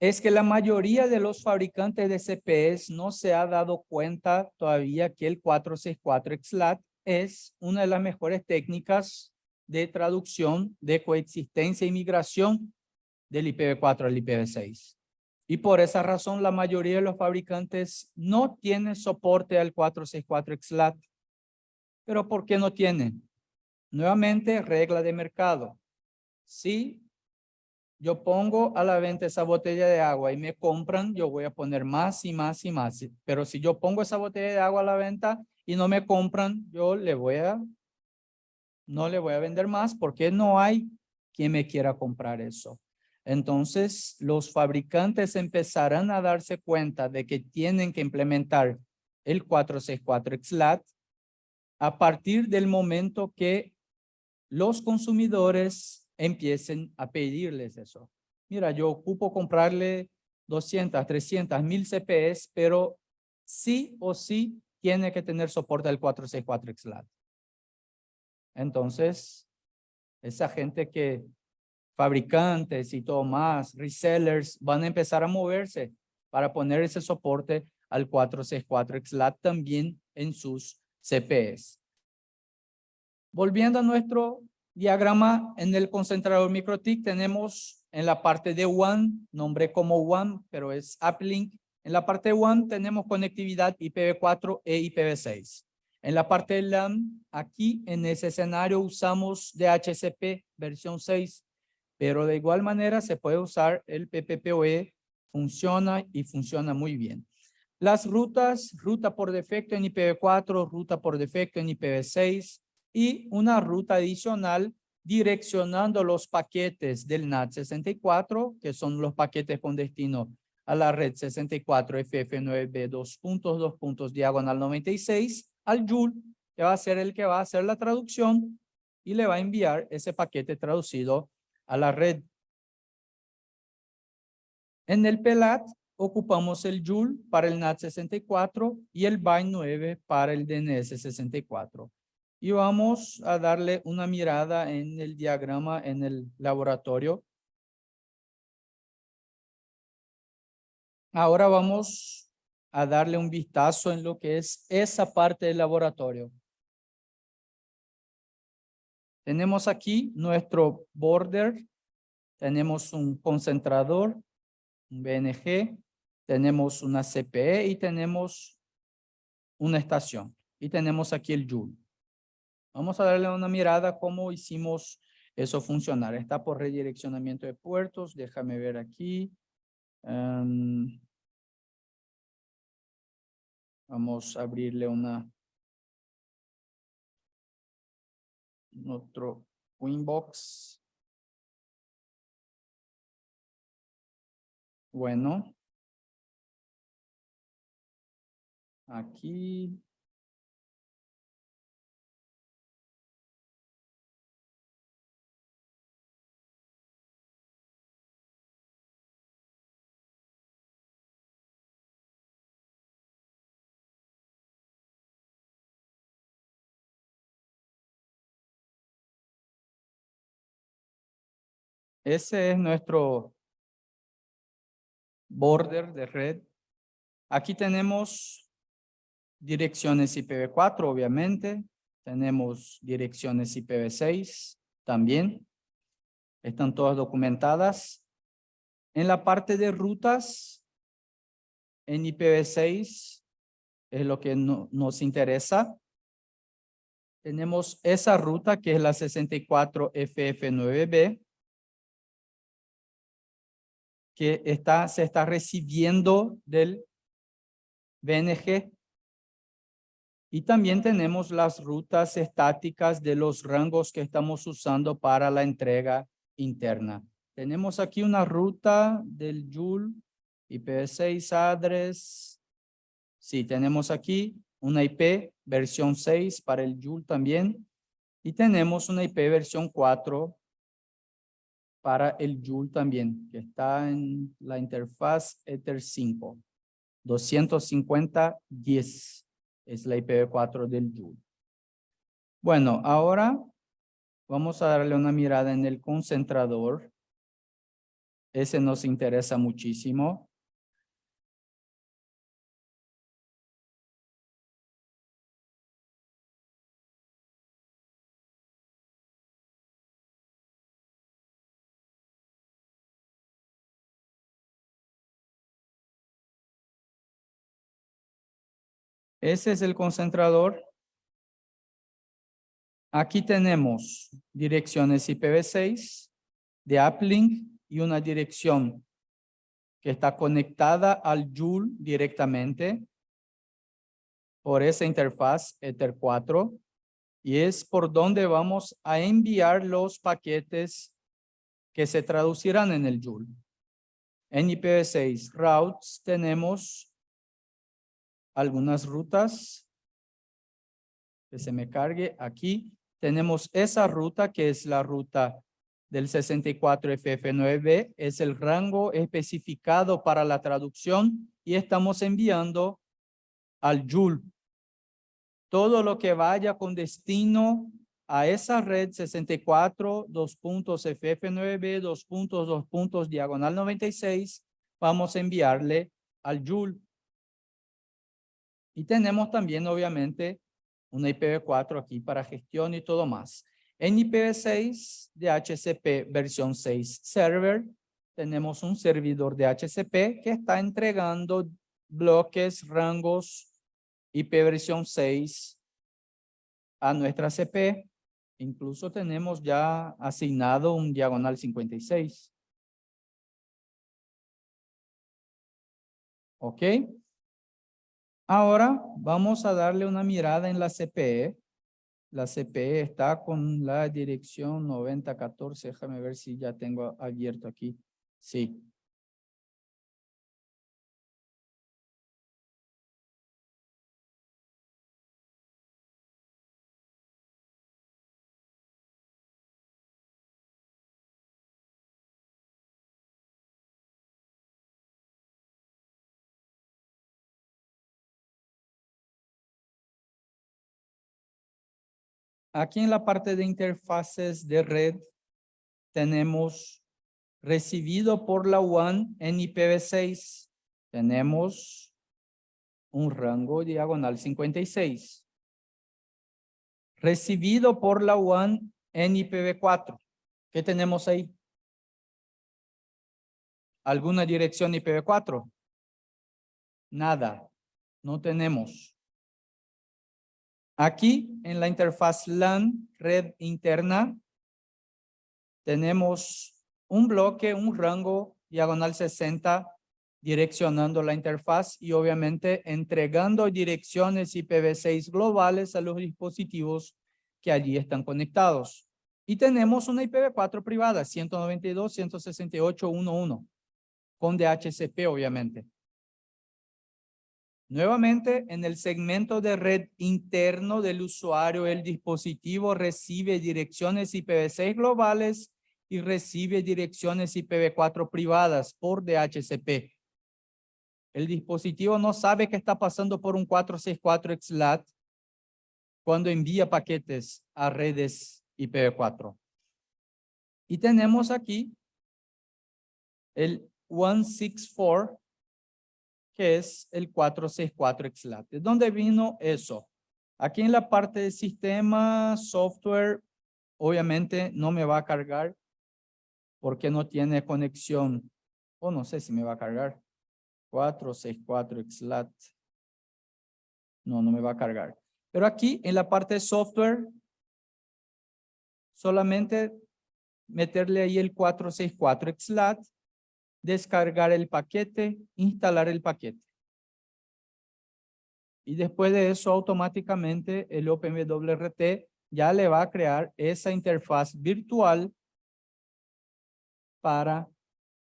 es que la mayoría de los fabricantes de CPEs no se ha dado cuenta todavía que el 464 XLAT es una de las mejores técnicas de traducción de coexistencia y migración del IPv4 al IPv6. Y por esa razón la mayoría de los fabricantes no tienen soporte al 464 XLAT. ¿Pero por qué no tienen? Nuevamente, regla de mercado. Si yo pongo a la venta esa botella de agua y me compran, yo voy a poner más y más y más. Pero si yo pongo esa botella de agua a la venta y no me compran, yo le voy a no le voy a vender más porque no hay quien me quiera comprar eso. Entonces, los fabricantes empezarán a darse cuenta de que tienen que implementar el 464 XLAT a partir del momento que los consumidores empiecen a pedirles eso. Mira, yo ocupo comprarle 200, 300, 1000 CPS, pero sí o sí tiene que tener soporte al 464 XLAT. Entonces, esa gente que fabricantes y todo más, resellers, van a empezar a moverse para poner ese soporte al 464 XLAT también en sus CPS. Volviendo a nuestro diagrama en el concentrador MikroTik, tenemos en la parte de WAN, nombre como WAN, pero es uplink. En la parte de WAN tenemos conectividad IPv4 e IPv6. En la parte de LAN, aquí en ese escenario usamos DHCP versión 6, pero de igual manera se puede usar el PPPoE, funciona y funciona muy bien. Las rutas, ruta por defecto en IPv4, ruta por defecto en IPv6 y una ruta adicional direccionando los paquetes del NAT64, que son los paquetes con destino a la red 64 FF9B 2.2 puntos diagonal 96 al Joule, que va a ser el que va a hacer la traducción y le va a enviar ese paquete traducido a la red. En el PELAT ocupamos el Joule para el NAT64 y el BY 9 para el DNS64. Y vamos a darle una mirada en el diagrama en el laboratorio. Ahora vamos a darle un vistazo en lo que es esa parte del laboratorio. Tenemos aquí nuestro border, tenemos un concentrador, un BNG, tenemos una CPE y tenemos una estación. Y tenemos aquí el Joule. Vamos a darle una mirada cómo hicimos eso funcionar. Está por redireccionamiento de puertos. Déjame ver aquí. Um, vamos a abrirle una nuestro Winbox. Bueno. Aquí. Ese es nuestro border de red. Aquí tenemos direcciones IPv4, obviamente. Tenemos direcciones IPv6 también. Están todas documentadas. En la parte de rutas, en IPv6 es lo que no- nos interesa. Tenemos esa ruta que es la 64FF9B que está, se está recibiendo del BNG. Y también tenemos las rutas estáticas de los rangos que estamos usando para la entrega interna. Tenemos aquí una ruta del Joule, IPv6 address. Sí, tenemos aquí una IP versión 6 para el Joule también. Y tenemos una IP versión 4 para el Joule también, que está en la interfaz Ether 5. 250.10 es la IPv4 del Joule. Bueno, ahora vamos a darle una mirada en el concentrador. Ese nos interesa muchísimo. Ese es el concentrador. Aquí tenemos direcciones IPv6 de uplink y una dirección que está conectada al Joule directamente por esa interfaz Ether 4 y es por donde vamos a enviar los paquetes que se traducirán en el Joule. En IPv6 routes tenemos algunas rutas que se me cargue aquí. Tenemos esa ruta que es la ruta del 64FF9B, es el rango especificado para la traducción y estamos enviando al Joule. Todo lo que vaya con destino a esa red 64, dos puntos FF9B, dos puntos, dos puntos, diagonal 96, vamos a enviarle al Joule. Y tenemos también, obviamente, una IPv4 aquí para gestión y todo más. En IPv6 de HCP versión 6 server, tenemos un servidor de HCP que está entregando bloques, rangos IP versión 6 a nuestra CP. Incluso tenemos ya asignado un diagonal 56. ¿Ok? Ahora vamos a darle una mirada en la CPE. La CPE está con la dirección 9014. Déjame ver si ya tengo abierto aquí. Sí. Aquí en la parte de interfaces de red tenemos recibido por la WAN en IPv6. Tenemos un rango diagonal 56. Recibido por la WAN en IPv4. ¿Qué tenemos ahí? ¿Alguna dirección IPv4? Nada, no tenemos. Aquí en la interfaz LAN, red interna, tenemos un bloque, un rango diagonal 60 direccionando la interfaz y obviamente entregando direcciones IPv6 globales a los dispositivos que allí están conectados. Y tenemos una IPv4 privada, 192.168.1.1, con DHCP obviamente. Nuevamente, en el segmento de red interno del usuario, el dispositivo recibe direcciones IPv6 globales y recibe direcciones IPv4 privadas por DHCP. El dispositivo no sabe que está pasando por un 464 XLAT cuando envía paquetes a redes IPv4. Y tenemos aquí el 164 que es el 464 XLAT. ¿De dónde vino eso? Aquí en la parte de sistema, software, obviamente no me va a cargar porque no tiene conexión. O no sé si me va a cargar. 464 XLAT. No, no me va a cargar. Pero aquí en la parte de software, solamente meterle ahí el 464 XLAT descargar el paquete, instalar el paquete. Y después de eso, automáticamente el OpenWRT ya le va a crear esa interfaz virtual para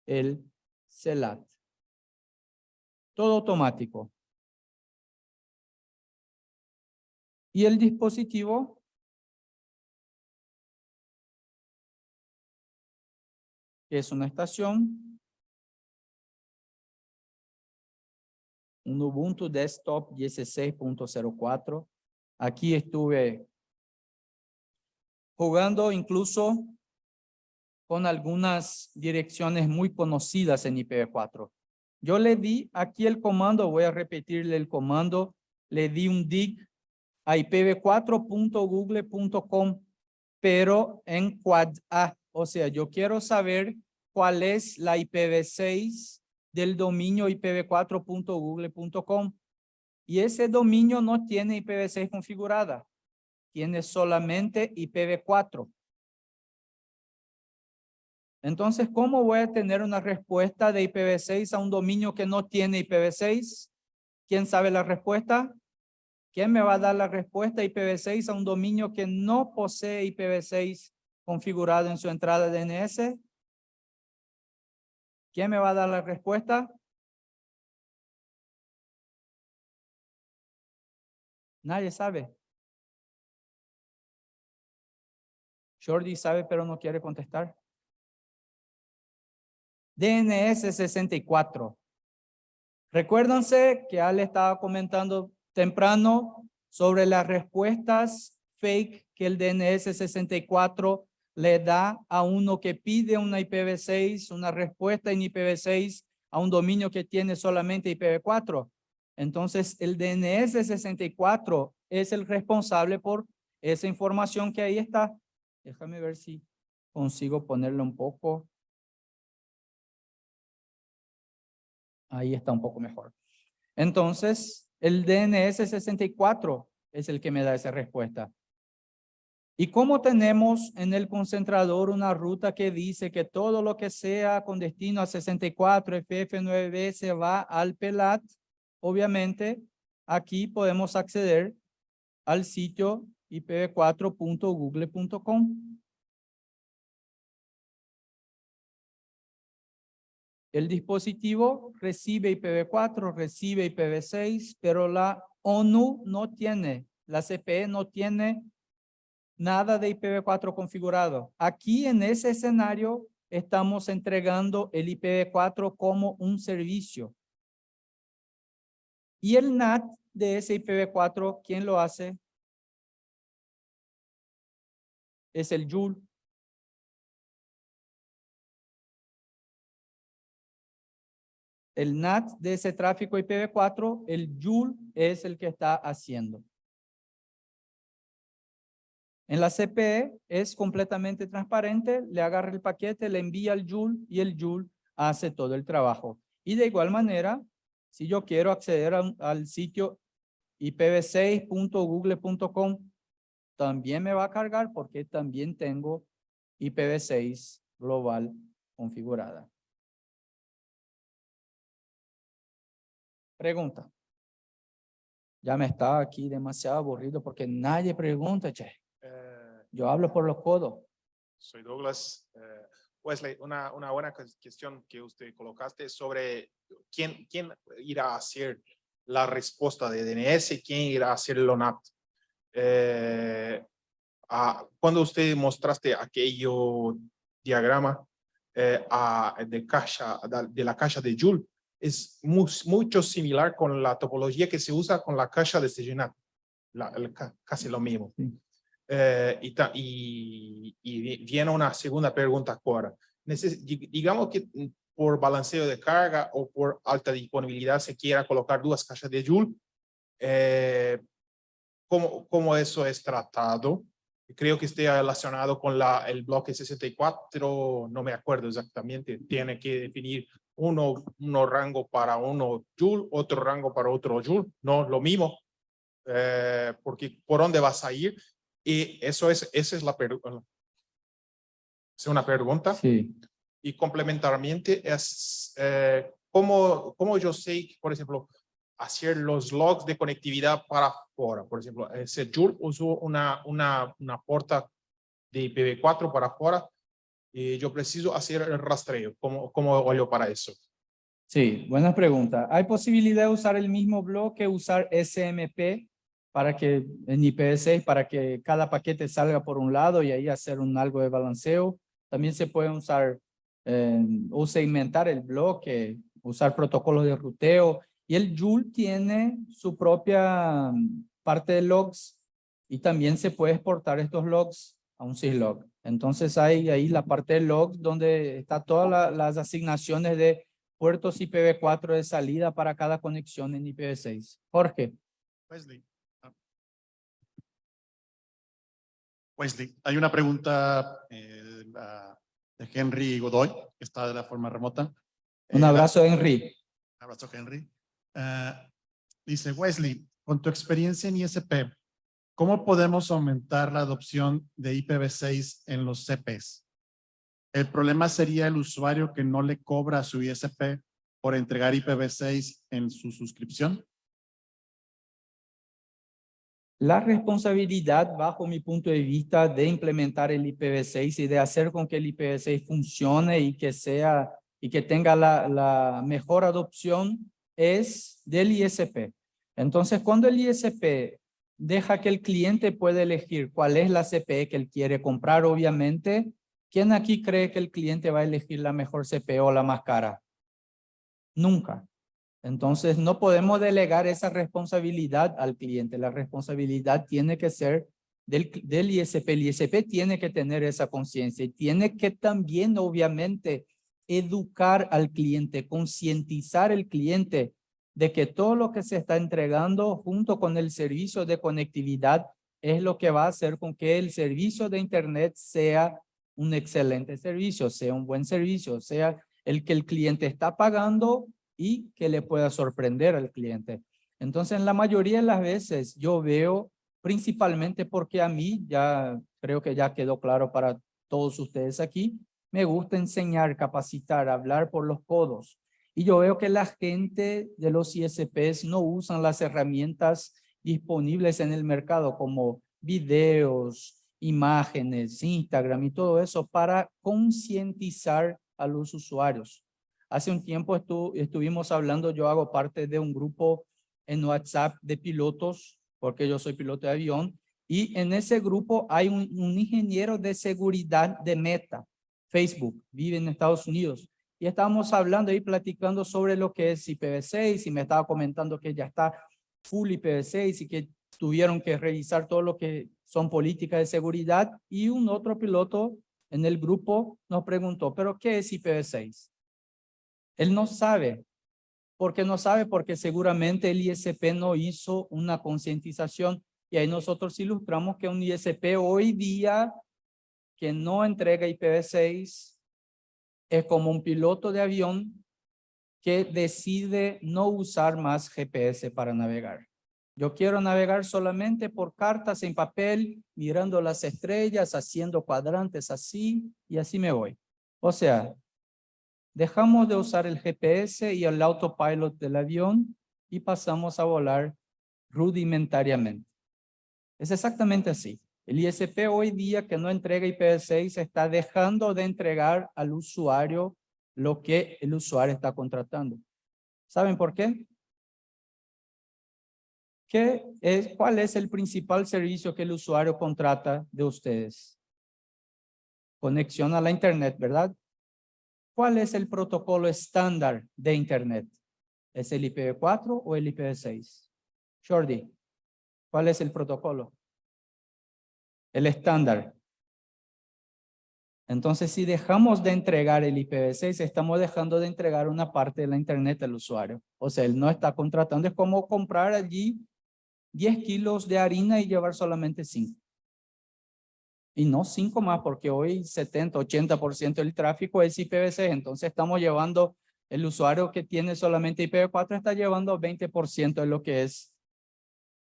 el CELAT. Todo automático. Y el dispositivo es una estación un Ubuntu Desktop 16.04. Aquí estuve jugando incluso con algunas direcciones muy conocidas en IPv4. Yo le di aquí el comando, voy a repetirle el comando, le di un dig a ipv4.google.com, pero en quad A. O sea, yo quiero saber cuál es la IPv6 del dominio ipv4.google.com. Y ese dominio no tiene IPv6 configurada, tiene solamente IPv4. Entonces, ¿cómo voy a tener una respuesta de IPv6 a un dominio que no tiene IPv6? ¿Quién sabe la respuesta? ¿Quién me va a dar la respuesta IPv6 a un dominio que no posee IPv6 configurado en su entrada DNS? ¿Quién me va a dar la respuesta? Nadie sabe. Jordi sabe, pero no quiere contestar. DNS 64. Recuérdense que Ale estaba comentando temprano sobre las respuestas fake que el DNS 64 le da a uno que pide una IPv6, una respuesta en IPv6 a un dominio que tiene solamente IPv4. Entonces, el DNS 64 es el responsable por esa información que ahí está. Déjame ver si consigo ponerlo un poco. Ahí está un poco mejor. Entonces, el DNS 64 es el que me da esa respuesta. Y como tenemos en el concentrador una ruta que dice que todo lo que sea con destino a 64 FF9B se va al PELAT, obviamente aquí podemos acceder al sitio ipv4.google.com. El dispositivo recibe IPv4, recibe IPv6, pero la ONU no tiene, la CPE no tiene nada de IPv4 configurado. Aquí en ese escenario estamos entregando el IPv4 como un servicio. Y el NAT de ese IPv4, ¿quién lo hace? Es el Joule. El NAT de ese tráfico IPv4, el Joule es el que está haciendo. En la CPE es completamente transparente, le agarra el paquete, le envía al Joule y el Joule hace todo el trabajo. Y de igual manera, si yo quiero acceder al sitio ipv6.google.com, también me va a cargar porque también tengo IPv6 global configurada. Pregunta. Ya me está aquí demasiado aburrido porque nadie pregunta, che. Yo hablo por los codos. Soy Douglas. Eh, Wesley, una, una buena cues- cuestión que usted colocaste sobre quién, quién irá a hacer la respuesta de DNS y quién irá a hacer el LONAP. Eh, cuando usted mostraste aquello diagrama eh, a- de, caja, de la caja de Joule, es mu- mucho similar con la topología que se usa con la caja de Segenat. La, el ca- casi lo mismo. Sí. Eh, y, y, y vi- viene una segunda pregunta ahora. Neces- di- digamos que mm, por balanceo de carga o por alta disponibilidad se quiera colocar dos cajas de Joule. Eh, ¿cómo, ¿Cómo eso es tratado? Creo que esté relacionado con la, el bloque 64, no me acuerdo exactamente. Tiene que definir uno, uno rango para uno Joule, otro rango para otro Joule, no lo mismo. Eh, porque por dónde vas a ir y eso es, esa es la pregunta. Es una pregunta. Sí. Y complementarmente es eh, cómo, cómo yo sé, por ejemplo, hacer los logs de conectividad para afuera. Por ejemplo, ese Joule usó una, una, una puerta de IPv4 para afuera y yo preciso hacer el rastreo. ¿Cómo, cómo olho para eso? Sí, buena pregunta. ¿Hay posibilidad de usar el mismo bloque, usar SMP para que en IPv6, para que cada paquete salga por un lado y ahí hacer un algo de balanceo? También se puede usar eh, o segmentar el bloque, usar protocolos de ruteo. Y el Joule tiene su propia mm, parte de logs y también se puede exportar estos logs a un syslog. Entonces hay ahí la parte de logs donde está todas la- las asignaciones de puertos IPv4 de salida para cada conexión en IPv6. Jorge, Wesley. Wesley, hay una pregunta eh, de Henry Godoy, que está de la forma remota. un Eh, abrazo Henry. Un abrazo, Henry. Ah, dice Wesley, con tu experiencia en ISP, ¿cómo podemos aumentar la adopción de IPv6 en los CPs? El problema sería el usuario que no le cobra su ISP por entregar IPv6 en su suscripción. La responsabilidad, bajo mi punto de vista, de implementar el IPv6 y de hacer con que el IPv6 funcione y que sea y que tenga la, la mejor adopción es del ISP. Entonces, cuando el ISP deja que el cliente pueda elegir cuál es la CPE que él quiere comprar, obviamente, ¿quién aquí cree que el cliente va a elegir la mejor CPE o la más cara? Nunca. Entonces, no podemos delegar esa responsabilidad al cliente. La responsabilidad tiene que ser del, del ISP. El ISP tiene que tener esa conciencia y tiene que también, obviamente, educar al cliente, concientizar al cliente de que todo lo que se está entregando junto con el servicio de conectividad es lo que va a hacer con que el servicio de Internet sea un excelente servicio, sea un buen servicio, sea el que el cliente está pagando y que le pueda sorprender al cliente. Entonces, en la mayoría de las veces yo veo, principalmente porque a mí, ya creo que ya quedó claro para todos ustedes aquí, me gusta enseñar, capacitar, hablar por los codos. Y yo veo que la gente de los ISPs no usan las herramientas disponibles en el mercado como videos, imágenes, Instagram y todo eso para concientizar a los usuarios. Hace un tiempo estu estuvimos hablando, yo hago parte de un grupo en WhatsApp de pilotos, porque yo soy piloto de avión, y en ese grupo hay un, un ingeniero de seguridad de Meta, Facebook, vive en Estados Unidos, y estábamos hablando y platicando sobre lo que es IPv6 y me estaba comentando que ya está full IPv6 y que tuvieron que revisar todo lo que son políticas de seguridad y un otro piloto en el grupo nos preguntó, ¿pero qué es IPv6? Él no sabe. ¿Por qué no sabe? Porque seguramente el ISP no hizo una concientización y ahí nosotros ilustramos que un ISP hoy día que no entrega IPv6 es como un piloto de avión que decide no usar más GPS para navegar. Yo quiero navegar solamente por cartas en papel, mirando las estrellas, haciendo cuadrantes así, y así me voy. O sea, dejamos de usar el GPS y el autopilot del avión y pasamos a volar rudimentariamente. Es exactamente así. El ISP hoy día que no entrega IPv6 está dejando de entregar al usuario lo que el usuario está contratando. ¿Saben por qué? ¿Qué es, ¿Cuál es el principal servicio que el usuario contrata de ustedes? Conexión a la internet, ¿verdad? ¿Cuál es el protocolo estándar de internet? ¿Es el IPv4 o el IPv6? Jordi, ¿cuál es el protocolo? El estándar. Entonces, si dejamos de entregar el IPv6, estamos dejando de entregar una parte de la internet al usuario. O sea, él no está contratando. Es como comprar allí 10 kilos de harina y llevar solamente 5. Y no 5 más, porque hoy 70, 80% del tráfico es IPv6. Entonces, estamos llevando, el usuario que tiene solamente IPv4 está llevando 20% de lo que es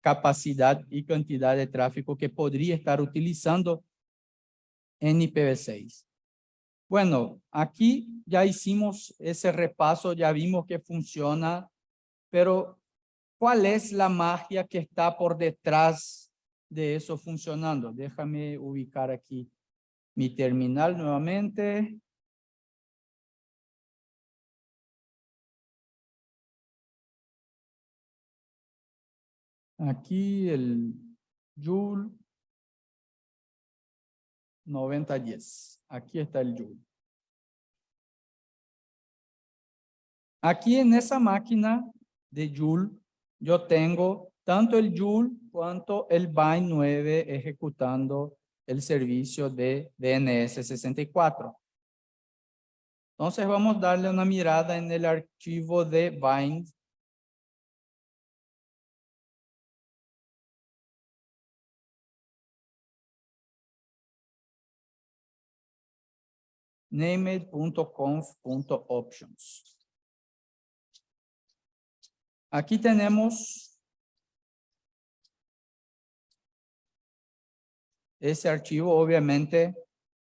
capacidad y cantidad de tráfico que podría estar utilizando en IPv6. Bueno, aquí ya hicimos ese repaso, ya vimos que funciona, pero ¿cuál es la magia que está por detrás de eso funcionando? Déjame ubicar aquí mi terminal nuevamente. Aquí el Joule 9010. Aquí está el Joule. Aquí en esa máquina de Joule, yo tengo tanto el Joule cuanto el Bind 9 ejecutando el servicio de DNS 64. Entonces vamos a darle una mirada en el archivo de Bind named.conf.options. Aquí tenemos ese archivo, obviamente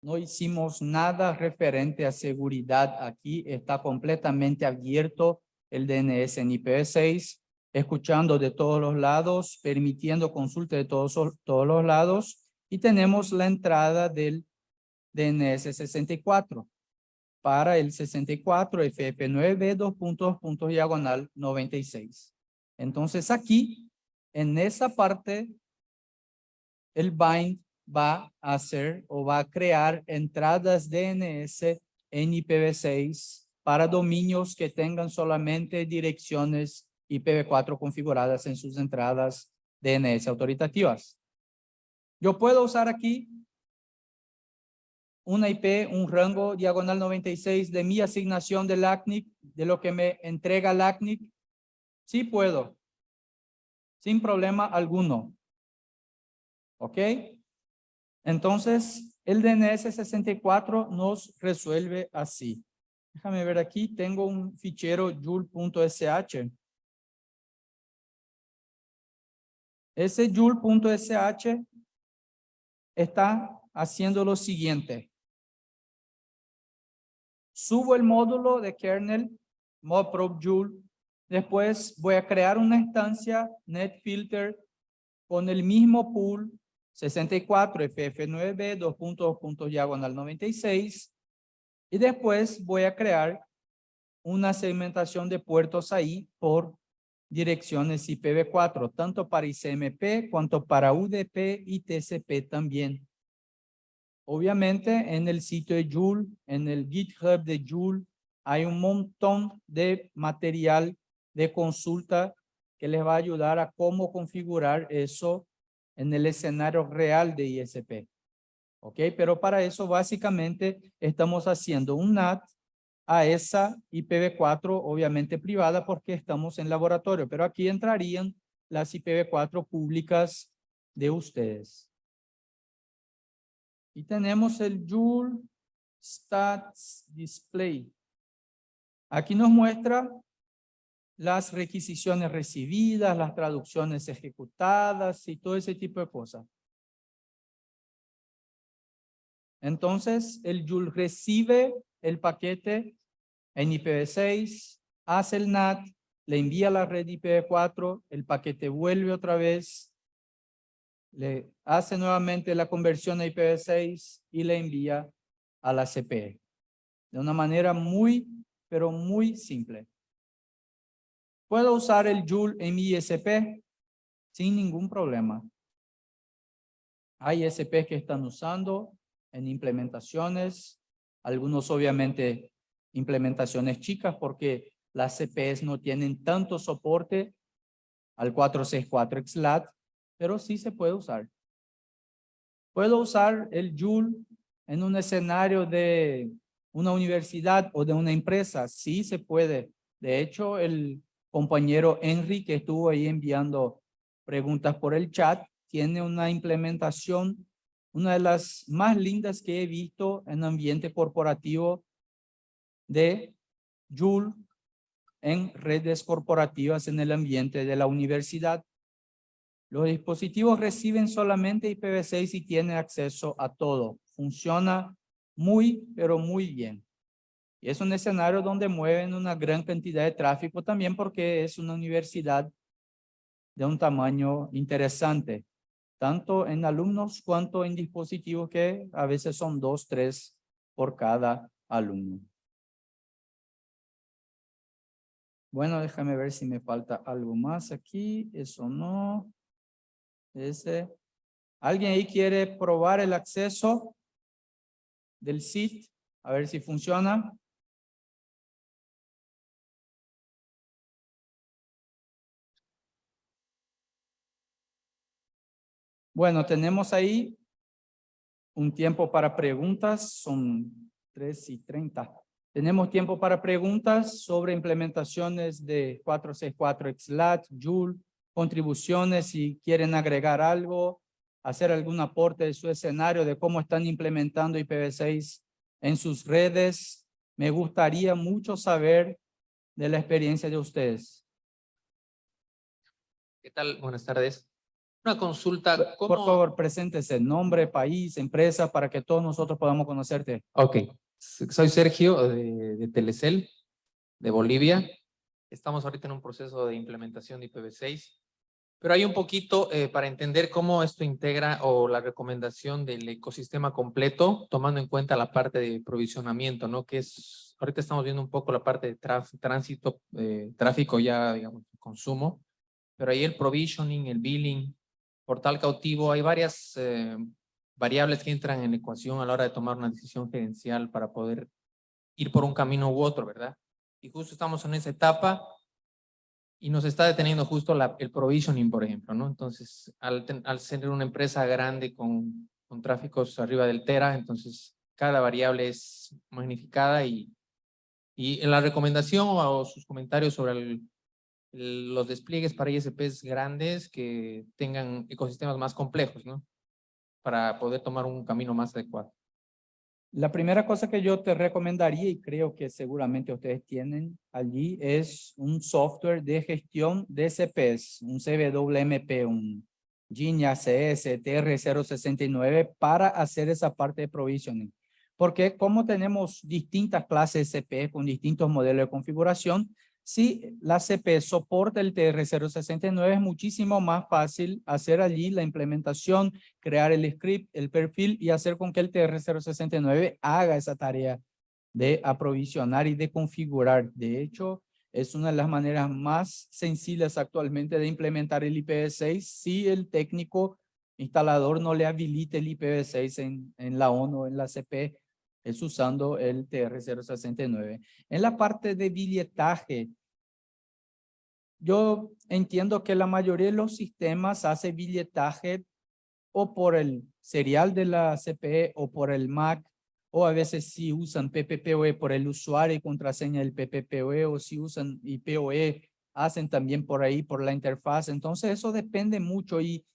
no hicimos nada referente a seguridad aquí, está completamente abierto el DNS en IPv6, escuchando de todos los lados, permitiendo consulta de todos, todos los lados. Y tenemos la entrada del DNS 64 para el 64 FF9 dos puntos, puntos diagonal 96. Entonces aquí, en esa parte, el bind va a hacer o va a crear entradas DNS en IPv6 para dominios que tengan solamente direcciones IPv4 configuradas en sus entradas DNS autoritativas. Yo puedo usar aquí una IP, un rango diagonal 96 de mi asignación del ACNIC, de lo que me entrega el ACNIC? Sí puedo, sin problema alguno. ¿Ok? Entonces, el DNS 64 nos resuelve así. Déjame ver aquí, tengo un fichero joule.sh. Ese joule.sh está haciendo lo siguiente subo el módulo de kernel modprobe joule. Después voy a crear una instancia netfilter con el mismo pool 64 ff9b 2 puntos, puntos diagonal 96 y después voy a crear una segmentación de puertos ahí por direcciones IPv4, tanto para ICMP cuanto para UDP y TCP también. Obviamente en el sitio de Joule, en el GitHub de Joule, hay un montón de material de consulta que les va a ayudar a cómo configurar eso en el escenario real de ISP. ¿Ok? Pero para eso básicamente estamos haciendo un NAT a esa IPv4 obviamente privada porque estamos en laboratorio, pero aquí entrarían las IPv4 públicas de ustedes. Y tenemos el Joule Stats Display. Aquí nos muestra las requisiciones recibidas, las traducciones ejecutadas y todo ese tipo de cosas. Entonces, el Joule recibe el paquete en IPv6, hace el NAT, le envía a la red IPv4, el paquete vuelve otra vez le hace nuevamente la conversión a IPv6 y le envía a la CPE. De una manera muy, pero muy simple. Puedo usar el Joule en mi ISP sin ningún problema. Hay ISPs que están usando en implementaciones, algunos obviamente implementaciones chicas porque las CPs no tienen tanto soporte al 464 XLAT, pero sí se puede usar. Puedo usar el Joule en un escenario de una universidad o de una empresa, sí se puede. De hecho, el compañero Henry que estuvo ahí enviando preguntas por el chat, tiene una implementación, una de las más lindas que he visto en ambiente corporativo de Joule en redes corporativas en el ambiente de la universidad. Los dispositivos reciben solamente IPv6 y tienen acceso a todo. Funciona muy, pero muy bien. Es un escenario donde mueven una gran cantidad de tráfico también porque es una universidad de un tamaño interesante, tanto en alumnos cuanto en dispositivos que a veces son dos, tres por cada alumno. Bueno, déjame ver si me falta algo más aquí. Eso no. Ese. ¿Alguien ahí quiere probar el acceso del sitio? A ver si funciona. Bueno, tenemos ahí un tiempo para preguntas, son tres y treinta. Tenemos tiempo para preguntas sobre implementaciones de 464 XLAT, Joule, contribuciones, si quieren agregar algo, hacer algún aporte de su escenario de cómo están implementando IPv6 en sus redes. Me gustaría mucho saber de la experiencia de ustedes. ¿Qué tal? Buenas tardes. Una consulta. Por favor, preséntese, nombre, país, empresa, para que todos nosotros podamos conocerte. Ok. Soy Sergio de, de Telecel, de Bolivia. Estamos ahorita en un proceso de implementación de IPv6, pero hay un poquito eh, para entender cómo esto integra o la recomendación del ecosistema completo, tomando en cuenta la parte de provisionamiento, ¿no? Que es, ahorita estamos viendo un poco la parte de tránsito, eh, tráfico ya, digamos, consumo, pero ahí el provisioning, el billing, portal cautivo, hay varias eh, variables que entran en ecuación a la hora de tomar una decisión gerencial para poder ir por un camino u otro, ¿verdad? Y justo estamos en esa etapa y nos está deteniendo justo el provisioning, por ejemplo, ¿no? Entonces, al, al ser una empresa grande con, con tráficos arriba del tera, entonces cada variable es magnificada y, y en la recomendación o sus comentarios sobre el, los despliegues para ISPs grandes que tengan ecosistemas más complejos, ¿no? Para poder tomar un camino más adecuado. La primera cosa que yo te recomendaría, y creo que seguramente ustedes tienen allí, es un software de gestión de CPs, un CWMP, un Gini ACS TR069 para hacer esa parte de provisioning. Porque como tenemos distintas clases de CP con distintos modelos de configuración, si la CP soporta el TR069, es muchísimo más fácil hacer allí la implementación, crear el script, el perfil y hacer con que el TR069 haga esa tarea de aprovisionar y de configurar. De hecho, es una de las maneras más sencillas actualmente de implementar el IPv6 si el técnico instalador no le habilite el IPv6 en, en la ONU o en la CP es usando el TR069. En la parte de billetaje, yo entiendo que la mayoría de los sistemas hace billetaje o por el serial de la CPE o por el MAC, o a veces si usan PPPoE por el usuario y contraseña del PPPoE, o si usan IPOE, hacen también por ahí, por la interfaz. Entonces eso depende mucho y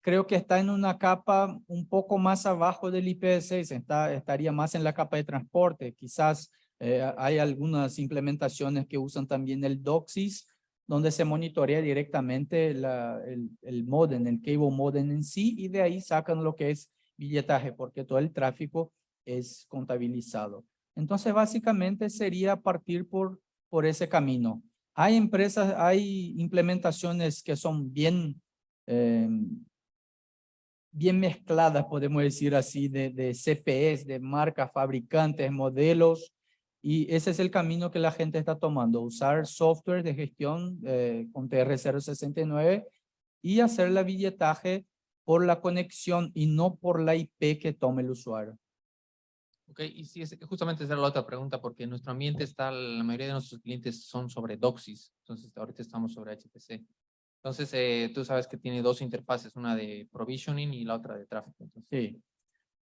creo que está en una capa un poco más abajo del IPv6, está, estaría más en la capa de transporte. Quizás eh, hay algunas implementaciones que usan también el DOCSIS, donde se monitorea directamente la, el, el modem, el cable modem en sí, y de ahí sacan lo que es billetaje, porque todo el tráfico es contabilizado. Entonces, básicamente sería partir por, por ese camino. Hay empresas, hay implementaciones que son bien eh, bien mezcladas, podemos decir así, de, de CPEs, de marcas, fabricantes, modelos, y ese es el camino que la gente está tomando, usar software de gestión eh, con TR069 y hacer el billetaje por la conexión y no por la IP que tome el usuario. Ok, y sí, es, justamente esa era la otra pregunta, porque en nuestro ambiente está, la mayoría de nuestros clientes son sobre Doxys, entonces ahorita estamos sobre HPC. Entonces, eh, tú sabes que tiene dos interfaces, una de provisioning y la otra de tráfico. Entonces, Sí.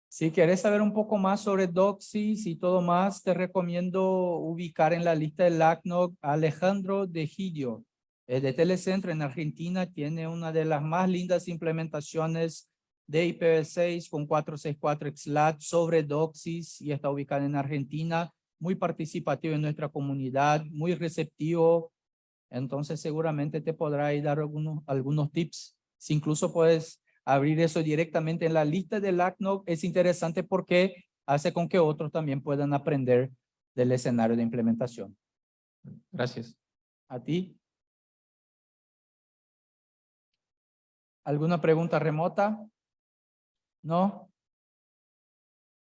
Si quieres saber un poco más sobre Doxys y todo más, te recomiendo ubicar en la lista de LACNOG a Alejandro de Gidio, eh, de Telecentro en Argentina. Tiene una de las más lindas implementaciones de IPv6 con 464 XLAT sobre Doxys y está ubicada en Argentina. Muy participativo en nuestra comunidad, muy receptivo. Entonces seguramente te podrá dar algunos, algunos tips. Si incluso puedes abrir eso directamente en la lista del ACNOG es interesante porque hace con que otros también puedan aprender del escenario de implementación. Gracias. ¿A ti? ¿Alguna pregunta remota? ¿No?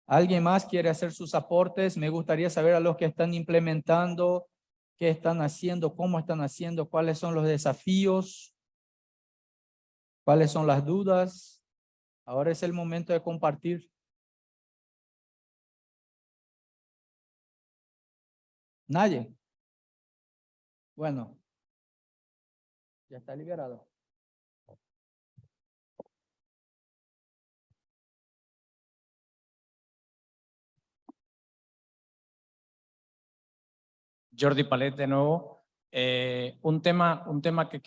¿Alguien más quiere hacer sus aportes? Me gustaría saber a los que están implementando, qué están haciendo, cómo están haciendo, cuáles son los desafíos. ¿Cuáles son las dudas? Ahora es el momento de compartir. Nadie. Bueno. Ya está liberado. Jordi Palet de nuevo. Eh, un tema, un tema que,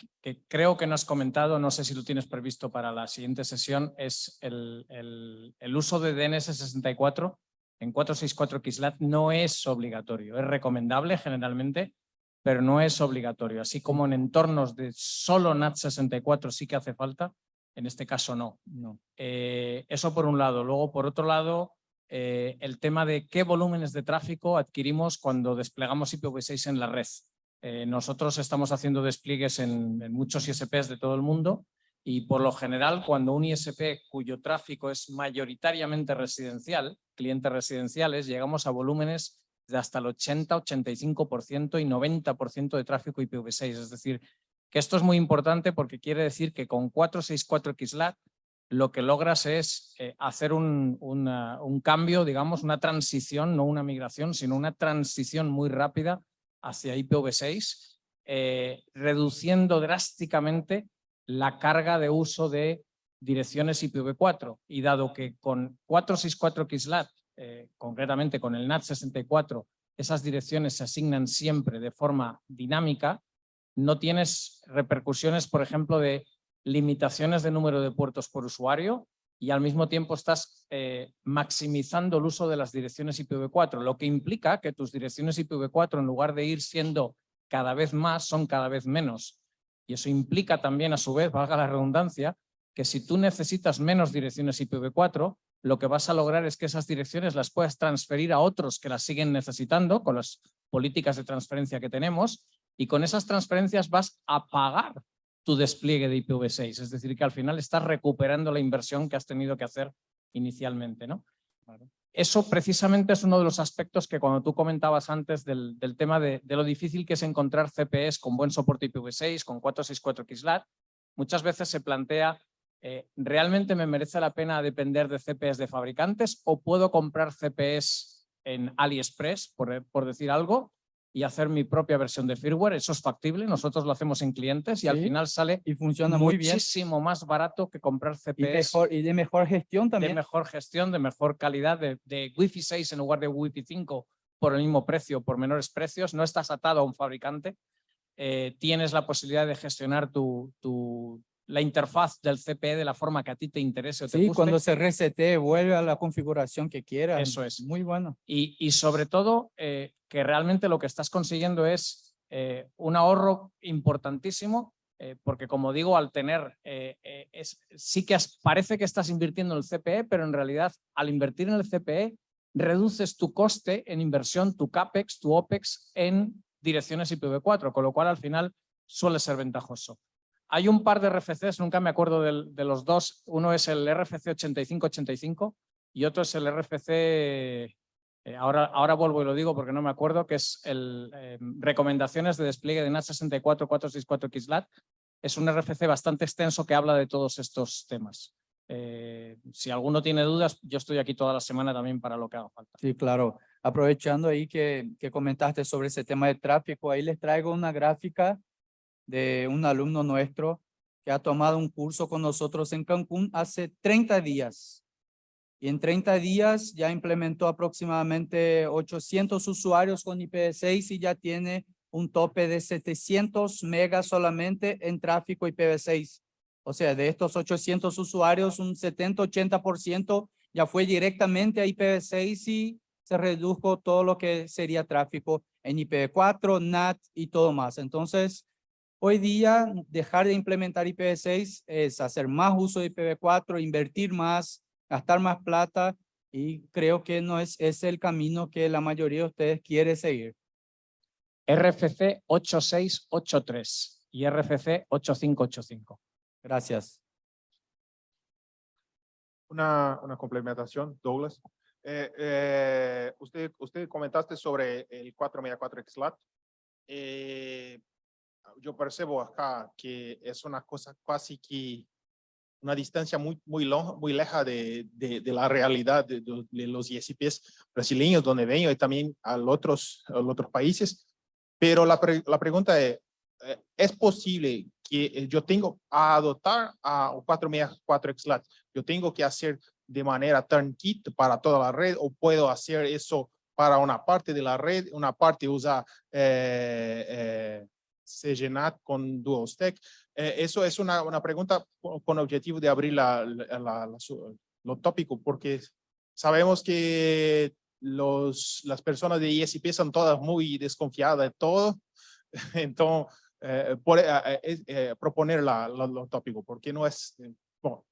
creo que no has comentado, no sé si lo tienes previsto para la siguiente sesión, es el uso de DNS64 en 464 XLAT no es obligatorio, es recomendable generalmente, pero no es obligatorio. Así como en entornos de solo NAT64 sí que hace falta, en este caso no. No. Eh, eso por un lado. Luego, por otro lado, eh, el tema de qué volúmenes de tráfico adquirimos cuando desplegamos IPv6 en la red. Eh, nosotros estamos haciendo despliegues en, en, muchos ISPs de todo el mundo y por lo general cuando un ISP cuyo tráfico es mayoritariamente residencial, clientes residenciales, llegamos a volúmenes de hasta el 80, 85% y 90% de tráfico IPv6. Es decir, que esto es muy importante porque quiere decir que con 464 XLAT lo que logras es eh, hacer un, cambio, digamos, una transición, no una migración, sino una transición muy rápida hacia IPv6, eh, reduciendo drásticamente la carga de uso de direcciones IPv4. Y dado que con 464 XLAT, eh, concretamente con el NAT64, esas direcciones se asignan siempre de forma dinámica, no tienes repercusiones, por ejemplo, de limitaciones de número de puertos por usuario y al mismo tiempo estás eh, maximizando el uso de las direcciones IPv4, lo que implica que tus direcciones IPv4 en lugar de ir siendo cada vez más, son cada vez menos. Y eso implica también, a su vez, valga la redundancia, que si tú necesitas menos direcciones IPv4, lo que vas a lograr es que esas direcciones las puedas transferir a otros que las siguen necesitando con las políticas de transferencia que tenemos y con esas transferencias vas a pagar tu despliegue de IPv6, es decir, que al final estás recuperando la inversión que has tenido que hacer inicialmente. ¿no? Eso precisamente es uno de los aspectos que cuando tú comentabas antes del, del tema de, de, lo difícil que es encontrar CPEs con buen soporte IPv6, con 464 XLAT, muchas veces se plantea, eh, ¿realmente me merece la pena depender de CPEs de fabricantes o puedo comprar CPEs en AliExpress, por, por decir algo, y hacer mi propia versión de firmware, eso es factible, nosotros lo hacemos en clientes y Sí, al final sale Y funciona muy bien. muchísimo más barato que comprar Y, CPS mejor, y de mejor gestión de también. mejor gestión, de mejor calidad, de, de Wi-Fi 6 en lugar de Wi-Fi 5 por el mismo precio, por menores precios, no estás atado a un fabricante, eh, tienes la posibilidad de gestionar tu, tu, la interfaz del CPE de la forma que a ti te interese o te Sí, guste. cuando se resete, vuelve a la configuración que quiera. Eso es. Muy bueno. Y, y sobre todo eh, que realmente lo que estás consiguiendo es eh, un ahorro importantísimo, eh, porque como digo, al tener, es, sí que parece que estás invirtiendo en el CPE, pero en realidad al invertir en el CPE reduces tu coste en inversión, tu CAPEX, tu OPEX en direcciones IPv4, con lo cual al final suele ser ventajoso. Hay un par de RFCs, nunca me acuerdo de, los dos. Uno es el RFC 8585 y otro es el RFC, eh, ahora, ahora vuelvo y lo digo porque no me acuerdo, que es el eh, recomendaciones de despliegue de NAT 64 464 XLAT. Es un RFC bastante extenso que habla de todos estos temas. Eh, si alguno tiene dudas, yo estoy aquí toda la semana también para lo que haga falta. Sí, claro. Aprovechando ahí que comentaste sobre ese tema de tráfico, ahí les traigo una gráfica de un alumno nuestro que ha tomado un curso con nosotros en Cancún hace 30 días. Y en 30 días ya implementó aproximadamente 800 usuarios con IPv6 y ya tiene un tope de 700 megas solamente en tráfico IPv6. O sea, de estos 800 usuarios, un 70-80% ya fue directamente a IPv6 y se redujo todo lo que sería tráfico en IPv4, NAT y todo más. Entonces, hoy día dejar de implementar IPv6 es hacer más uso de IPv4, invertir más, gastar más plata y creo que no es ese el camino que la mayoría de ustedes quiere seguir. RFC 8683 y RFC 8585. Gracias. Una, una complementación, Douglas. Eh, eh, usted, usted comentaste sobre el 464 XLAT. Eh, yo percibo acá que es una cosa casi que una distancia muy, muy, muy leja de, de, de la realidad de, de- los ISPs brasileños donde vengo y también a otros, a otros países. Pero la, pre- la pregunta es, eh, ¿es posible que eh, yo tengo a adoptar a un 464 XLAT? Yo tengo que hacer de manera turnkey para toda la red o puedo hacer eso para una parte de la red, una parte usa eh, eh, CGNAT con Dual Stack. Eh, eso es una, una pregunta con objetivo de abrir la, la, lo tópico, porque sabemos que los, las personas de ISP son todas muy desconfiadas de todo. Entonces, eh, por, eh, eh, eh, proponer lo tópico, porque no es... eh, bueno,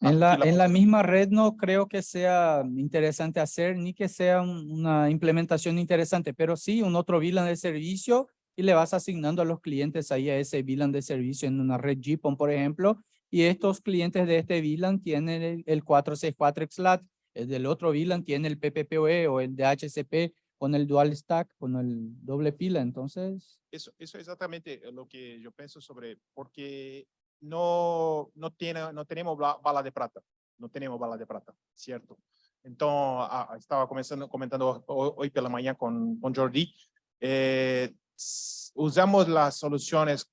En la, en la misma red no creo que sea interesante hacer ni que sea un- una implementación interesante, pero sí un otro VLAN de servicio y le vas asignando a los clientes ahí a ese VLAN de servicio en una red GPON, por ejemplo, y estos clientes de este VLAN tienen el, el 464 XLAT, el del otro VLAN tiene el PPPoE o el de HCP con el dual stack, con el doble pila, entonces Eso, eso es exactamente lo que yo pienso sobre, porque no, no, tiene, no tenemos ba- bala de plata, no tenemos bala de plata, ¿cierto? Entonces, ah, estaba comenzando, comentando hoy, por la mañana con, con Jordi, eh, usamos las soluciones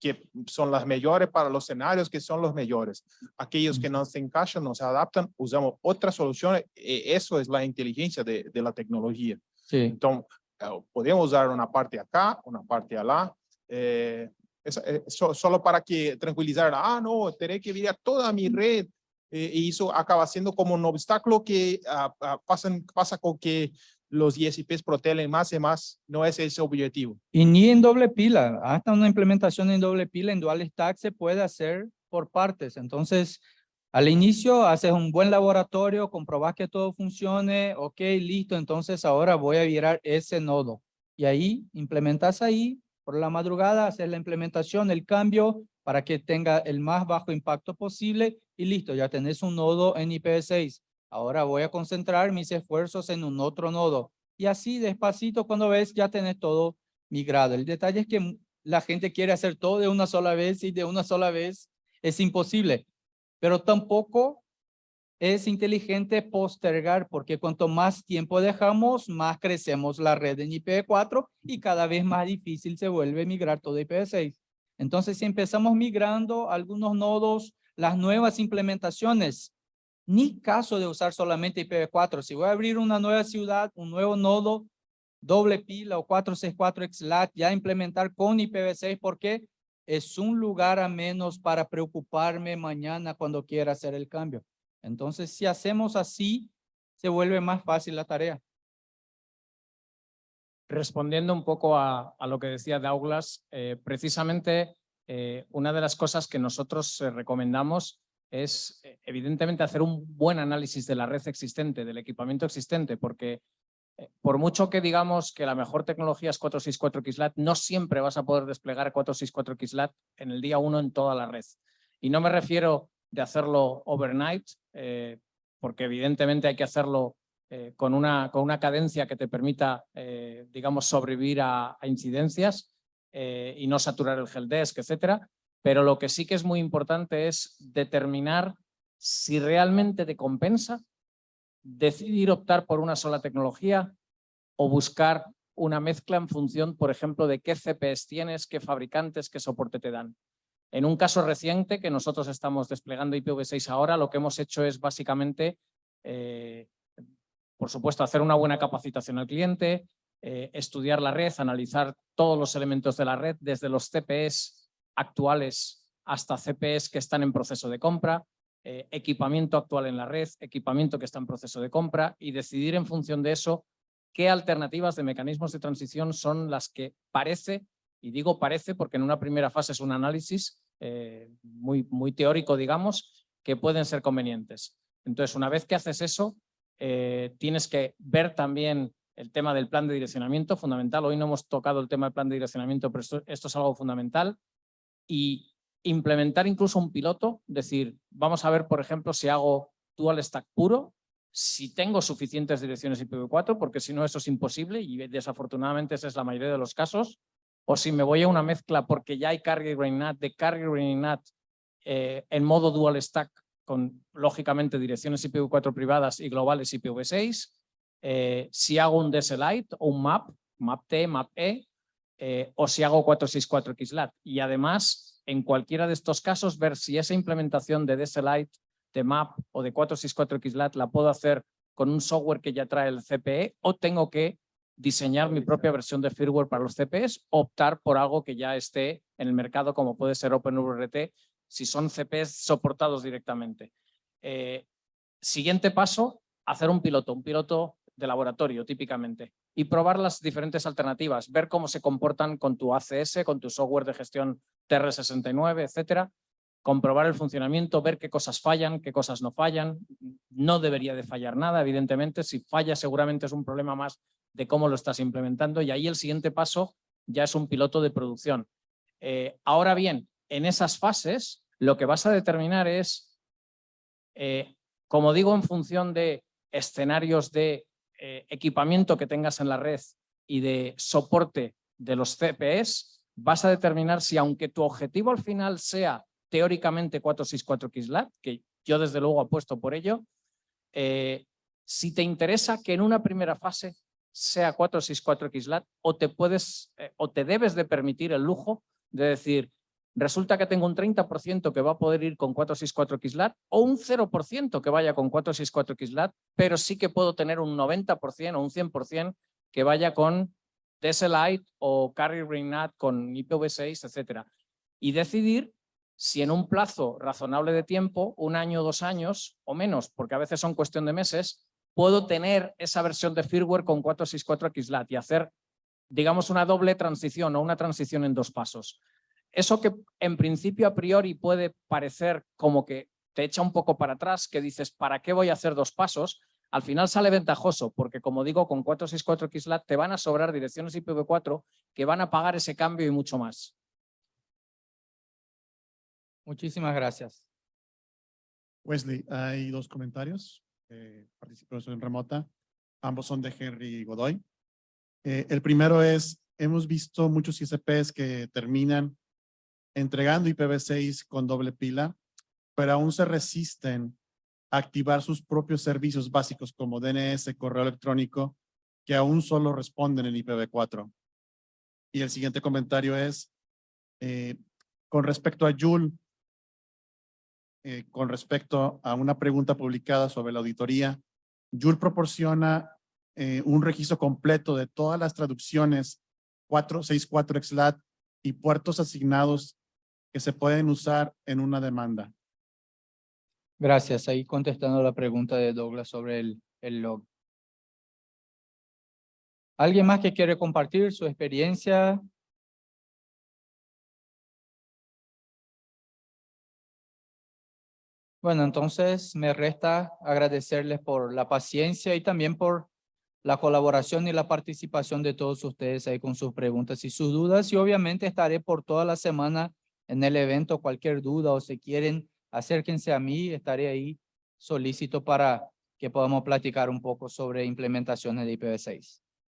que son las mejores para los escenarios que son los mejores. Aquellos que no se encajan, no se adaptan, usamos otras soluciones. eh, Eso es la inteligencia de, de la tecnología. sí. Então, eh, podemos usar uma parte acá, uma parte lá. Eh, eh, solo para que tranquilizar, ah, não, terei que virar toda a minha rede. Eh, e isso acaba sendo como um obstáculo que ah, ah, pasan- passa com que los ISPs protegen más y más. No es ese objetivo. Y ni en doble pila, hasta una implementación en doble pila en dual stack se puede hacer por partes. Entonces, al inicio haces un buen laboratorio, comprobas que todo funcione, ok, listo, entonces ahora voy a virar ese nodo. Y ahí implementas ahí, por la madrugada haces la implementación, el cambio para que tenga el más bajo impacto posible y listo, ya tenés un nodo en IPv6. Ahora voy a concentrar mis esfuerzos en un otro nodo. Y así despacito cuando ves ya tenés todo migrado. El detalle es que la gente quiere hacer todo de una sola vez y de una sola vez es imposible. Pero tampoco es inteligente postergar porque cuanto más tiempo dejamos, más crecemos la red en IPv4 y cada vez más difícil se vuelve migrar todo a IPv6. Entonces, si empezamos migrando algunos nodos, las nuevas implementaciones, ni caso de usar solamente IPv4. Si voy a abrir una nueva ciudad, un nuevo nodo, doble pila o 464 XLAT, ya implementar con IPv6 porque es un lugar a menos para preocuparme mañana cuando quiera hacer el cambio. Entonces, si hacemos así, se vuelve más fácil la tarea. Respondiendo un poco a, lo que decía Douglas, eh, precisamente eh, una de las cosas que nosotros eh, recomendamos es eh, evidentemente hacer un buen análisis de la red existente, del equipamiento existente, porque Eh, Por mucho que digamos que la mejor tecnología es 464 XLAT, no siempre vas a poder desplegar 464 XLAT en el día uno en toda la red. Y no me refiero de hacerlo overnight, eh, porque evidentemente hay que hacerlo con, una, con una cadencia que te permita, digamos, sobrevivir a, incidencias y no saturar el helpdesk, etcétera. Pero lo que sí que es muy importante es determinar si realmente te compensa decidir optar por una sola tecnología o buscar una mezcla en función, por ejemplo, de qué CPS tienes, qué fabricantes, qué soporte te dan. En un caso reciente que nosotros estamos desplegando IPv6 ahora, lo que hemos hecho es básicamente, eh, por supuesto, hacer una buena capacitación al cliente, eh, estudiar la red, analizar todos los elementos de la red, desde los CPS actuales hasta CPS que están en proceso de compra, eh, equipamiento actual en la red, equipamiento que está en proceso de compra y decidir en función de eso qué alternativas de mecanismos de transición son las que parece, y digo parece porque en una primera fase es un análisis eh, muy, muy teórico, digamos, que pueden ser convenientes. Entonces, una vez que haces eso, eh, tienes que ver también el tema del plan de direccionamiento, fundamental. Hoy no hemos tocado el tema del plan de direccionamiento, pero esto es algo fundamental. Y implementar incluso un piloto, decir, vamos a ver, por ejemplo, si hago dual stack puro, si tengo suficientes direcciones IPv4, porque si no eso es imposible y desafortunadamente esa es la mayoría de los casos, o si me voy a una mezcla porque ya hay carrier grain NAT, de carrier grain NAT eh, en modo dual stack con lógicamente direcciones IPv4 privadas y globales IPv6, eh, si hago un DSLite o un MAP, MAP-T, MAP-E, eh, o si hago 464 XLAT. Y además, en cualquiera de estos casos, ver si esa implementación de DSLite, de MAP o de 464 XLAT la puedo hacer con un software que ya trae el CPE o tengo que diseñar mi propia versión de firmware para los CPEs, optar por algo que ya esté en el mercado como puede ser OpenWRT si son CPEs soportados directamente. Eh, siguiente paso, hacer un piloto, un piloto de laboratorio típicamente y probar las diferentes alternativas, ver cómo se comportan con tu ACS, con tu software de gestión TR69, etcétera, comprobar el funcionamiento, ver qué cosas fallan, qué cosas no fallan. No debería de fallar nada, evidentemente. Si falla seguramente es un problema más de cómo lo estás implementando y ahí el siguiente paso ya es un piloto de producción. Eh, ahora bien, en esas fases lo que vas a determinar es, eh, como digo, en función de escenarios de eh, equipamiento que tengas en la red y de soporte de los CPS, vas a determinar si aunque tu objetivo al final sea teóricamente 464 XLAT, que yo desde luego apuesto por ello, eh, si te interesa que en una primera fase sea 464 XLAT o te puedes eh, o te debes de permitir el lujo de decir, resulta que tengo un 30% que va a poder ir con 464 XLAT o un 0% que vaya con 464 XLAT, pero sí que puedo tener un 90% o un 100% que vaya con DSLite o Carrier Ring NAT con IPv6, etcétera. Y decidir si en un plazo razonable de tiempo, un año, dos años o menos, porque a veces son cuestión de meses, puedo tener esa versión de firmware con 464 XLAT y hacer, digamos, una doble transición o una transición en dos pasos. Eso que en principio a priori puede parecer como que te echa un poco para atrás, que dices, ¿para qué voy a hacer dos pasos? Al final sale ventajoso, porque como digo, con 464 XLAT te van a sobrar direcciones IPv4 que van a pagar ese cambio y mucho más. Muchísimas gracias. Wesley, hay dos comentarios. Eh, participación remota. Ambos son de Henry Godoy. Eh, el primero es, hemos visto muchos ISPs que terminan entregando IPv6 con doble pila, pero aún se resisten a activar sus propios servicios básicos como DNS, correo electrónico, que aún solo responden en IPv4. Y el siguiente comentario es, eh, con respecto a Joule, eh, con respecto a una pregunta publicada sobre la auditoría, Joule proporciona eh, un registro completo de todas las traducciones 464 XLAT y puertos asignados que se pueden usar en una demanda. Gracias. Ahí contestando la pregunta de Douglas sobre el, el log. ¿Alguien más que quiere compartir su experiencia? Bueno, entonces me resta agradecerles por la paciencia y también por la colaboración y la participación de todos ustedes ahí con sus preguntas y sus dudas y obviamente estaré por toda la semana en el evento. Cualquier duda o si quieren, acérquense a mí, estaré ahí solícito para que podamos platicar un poco sobre implementaciones de IPv6.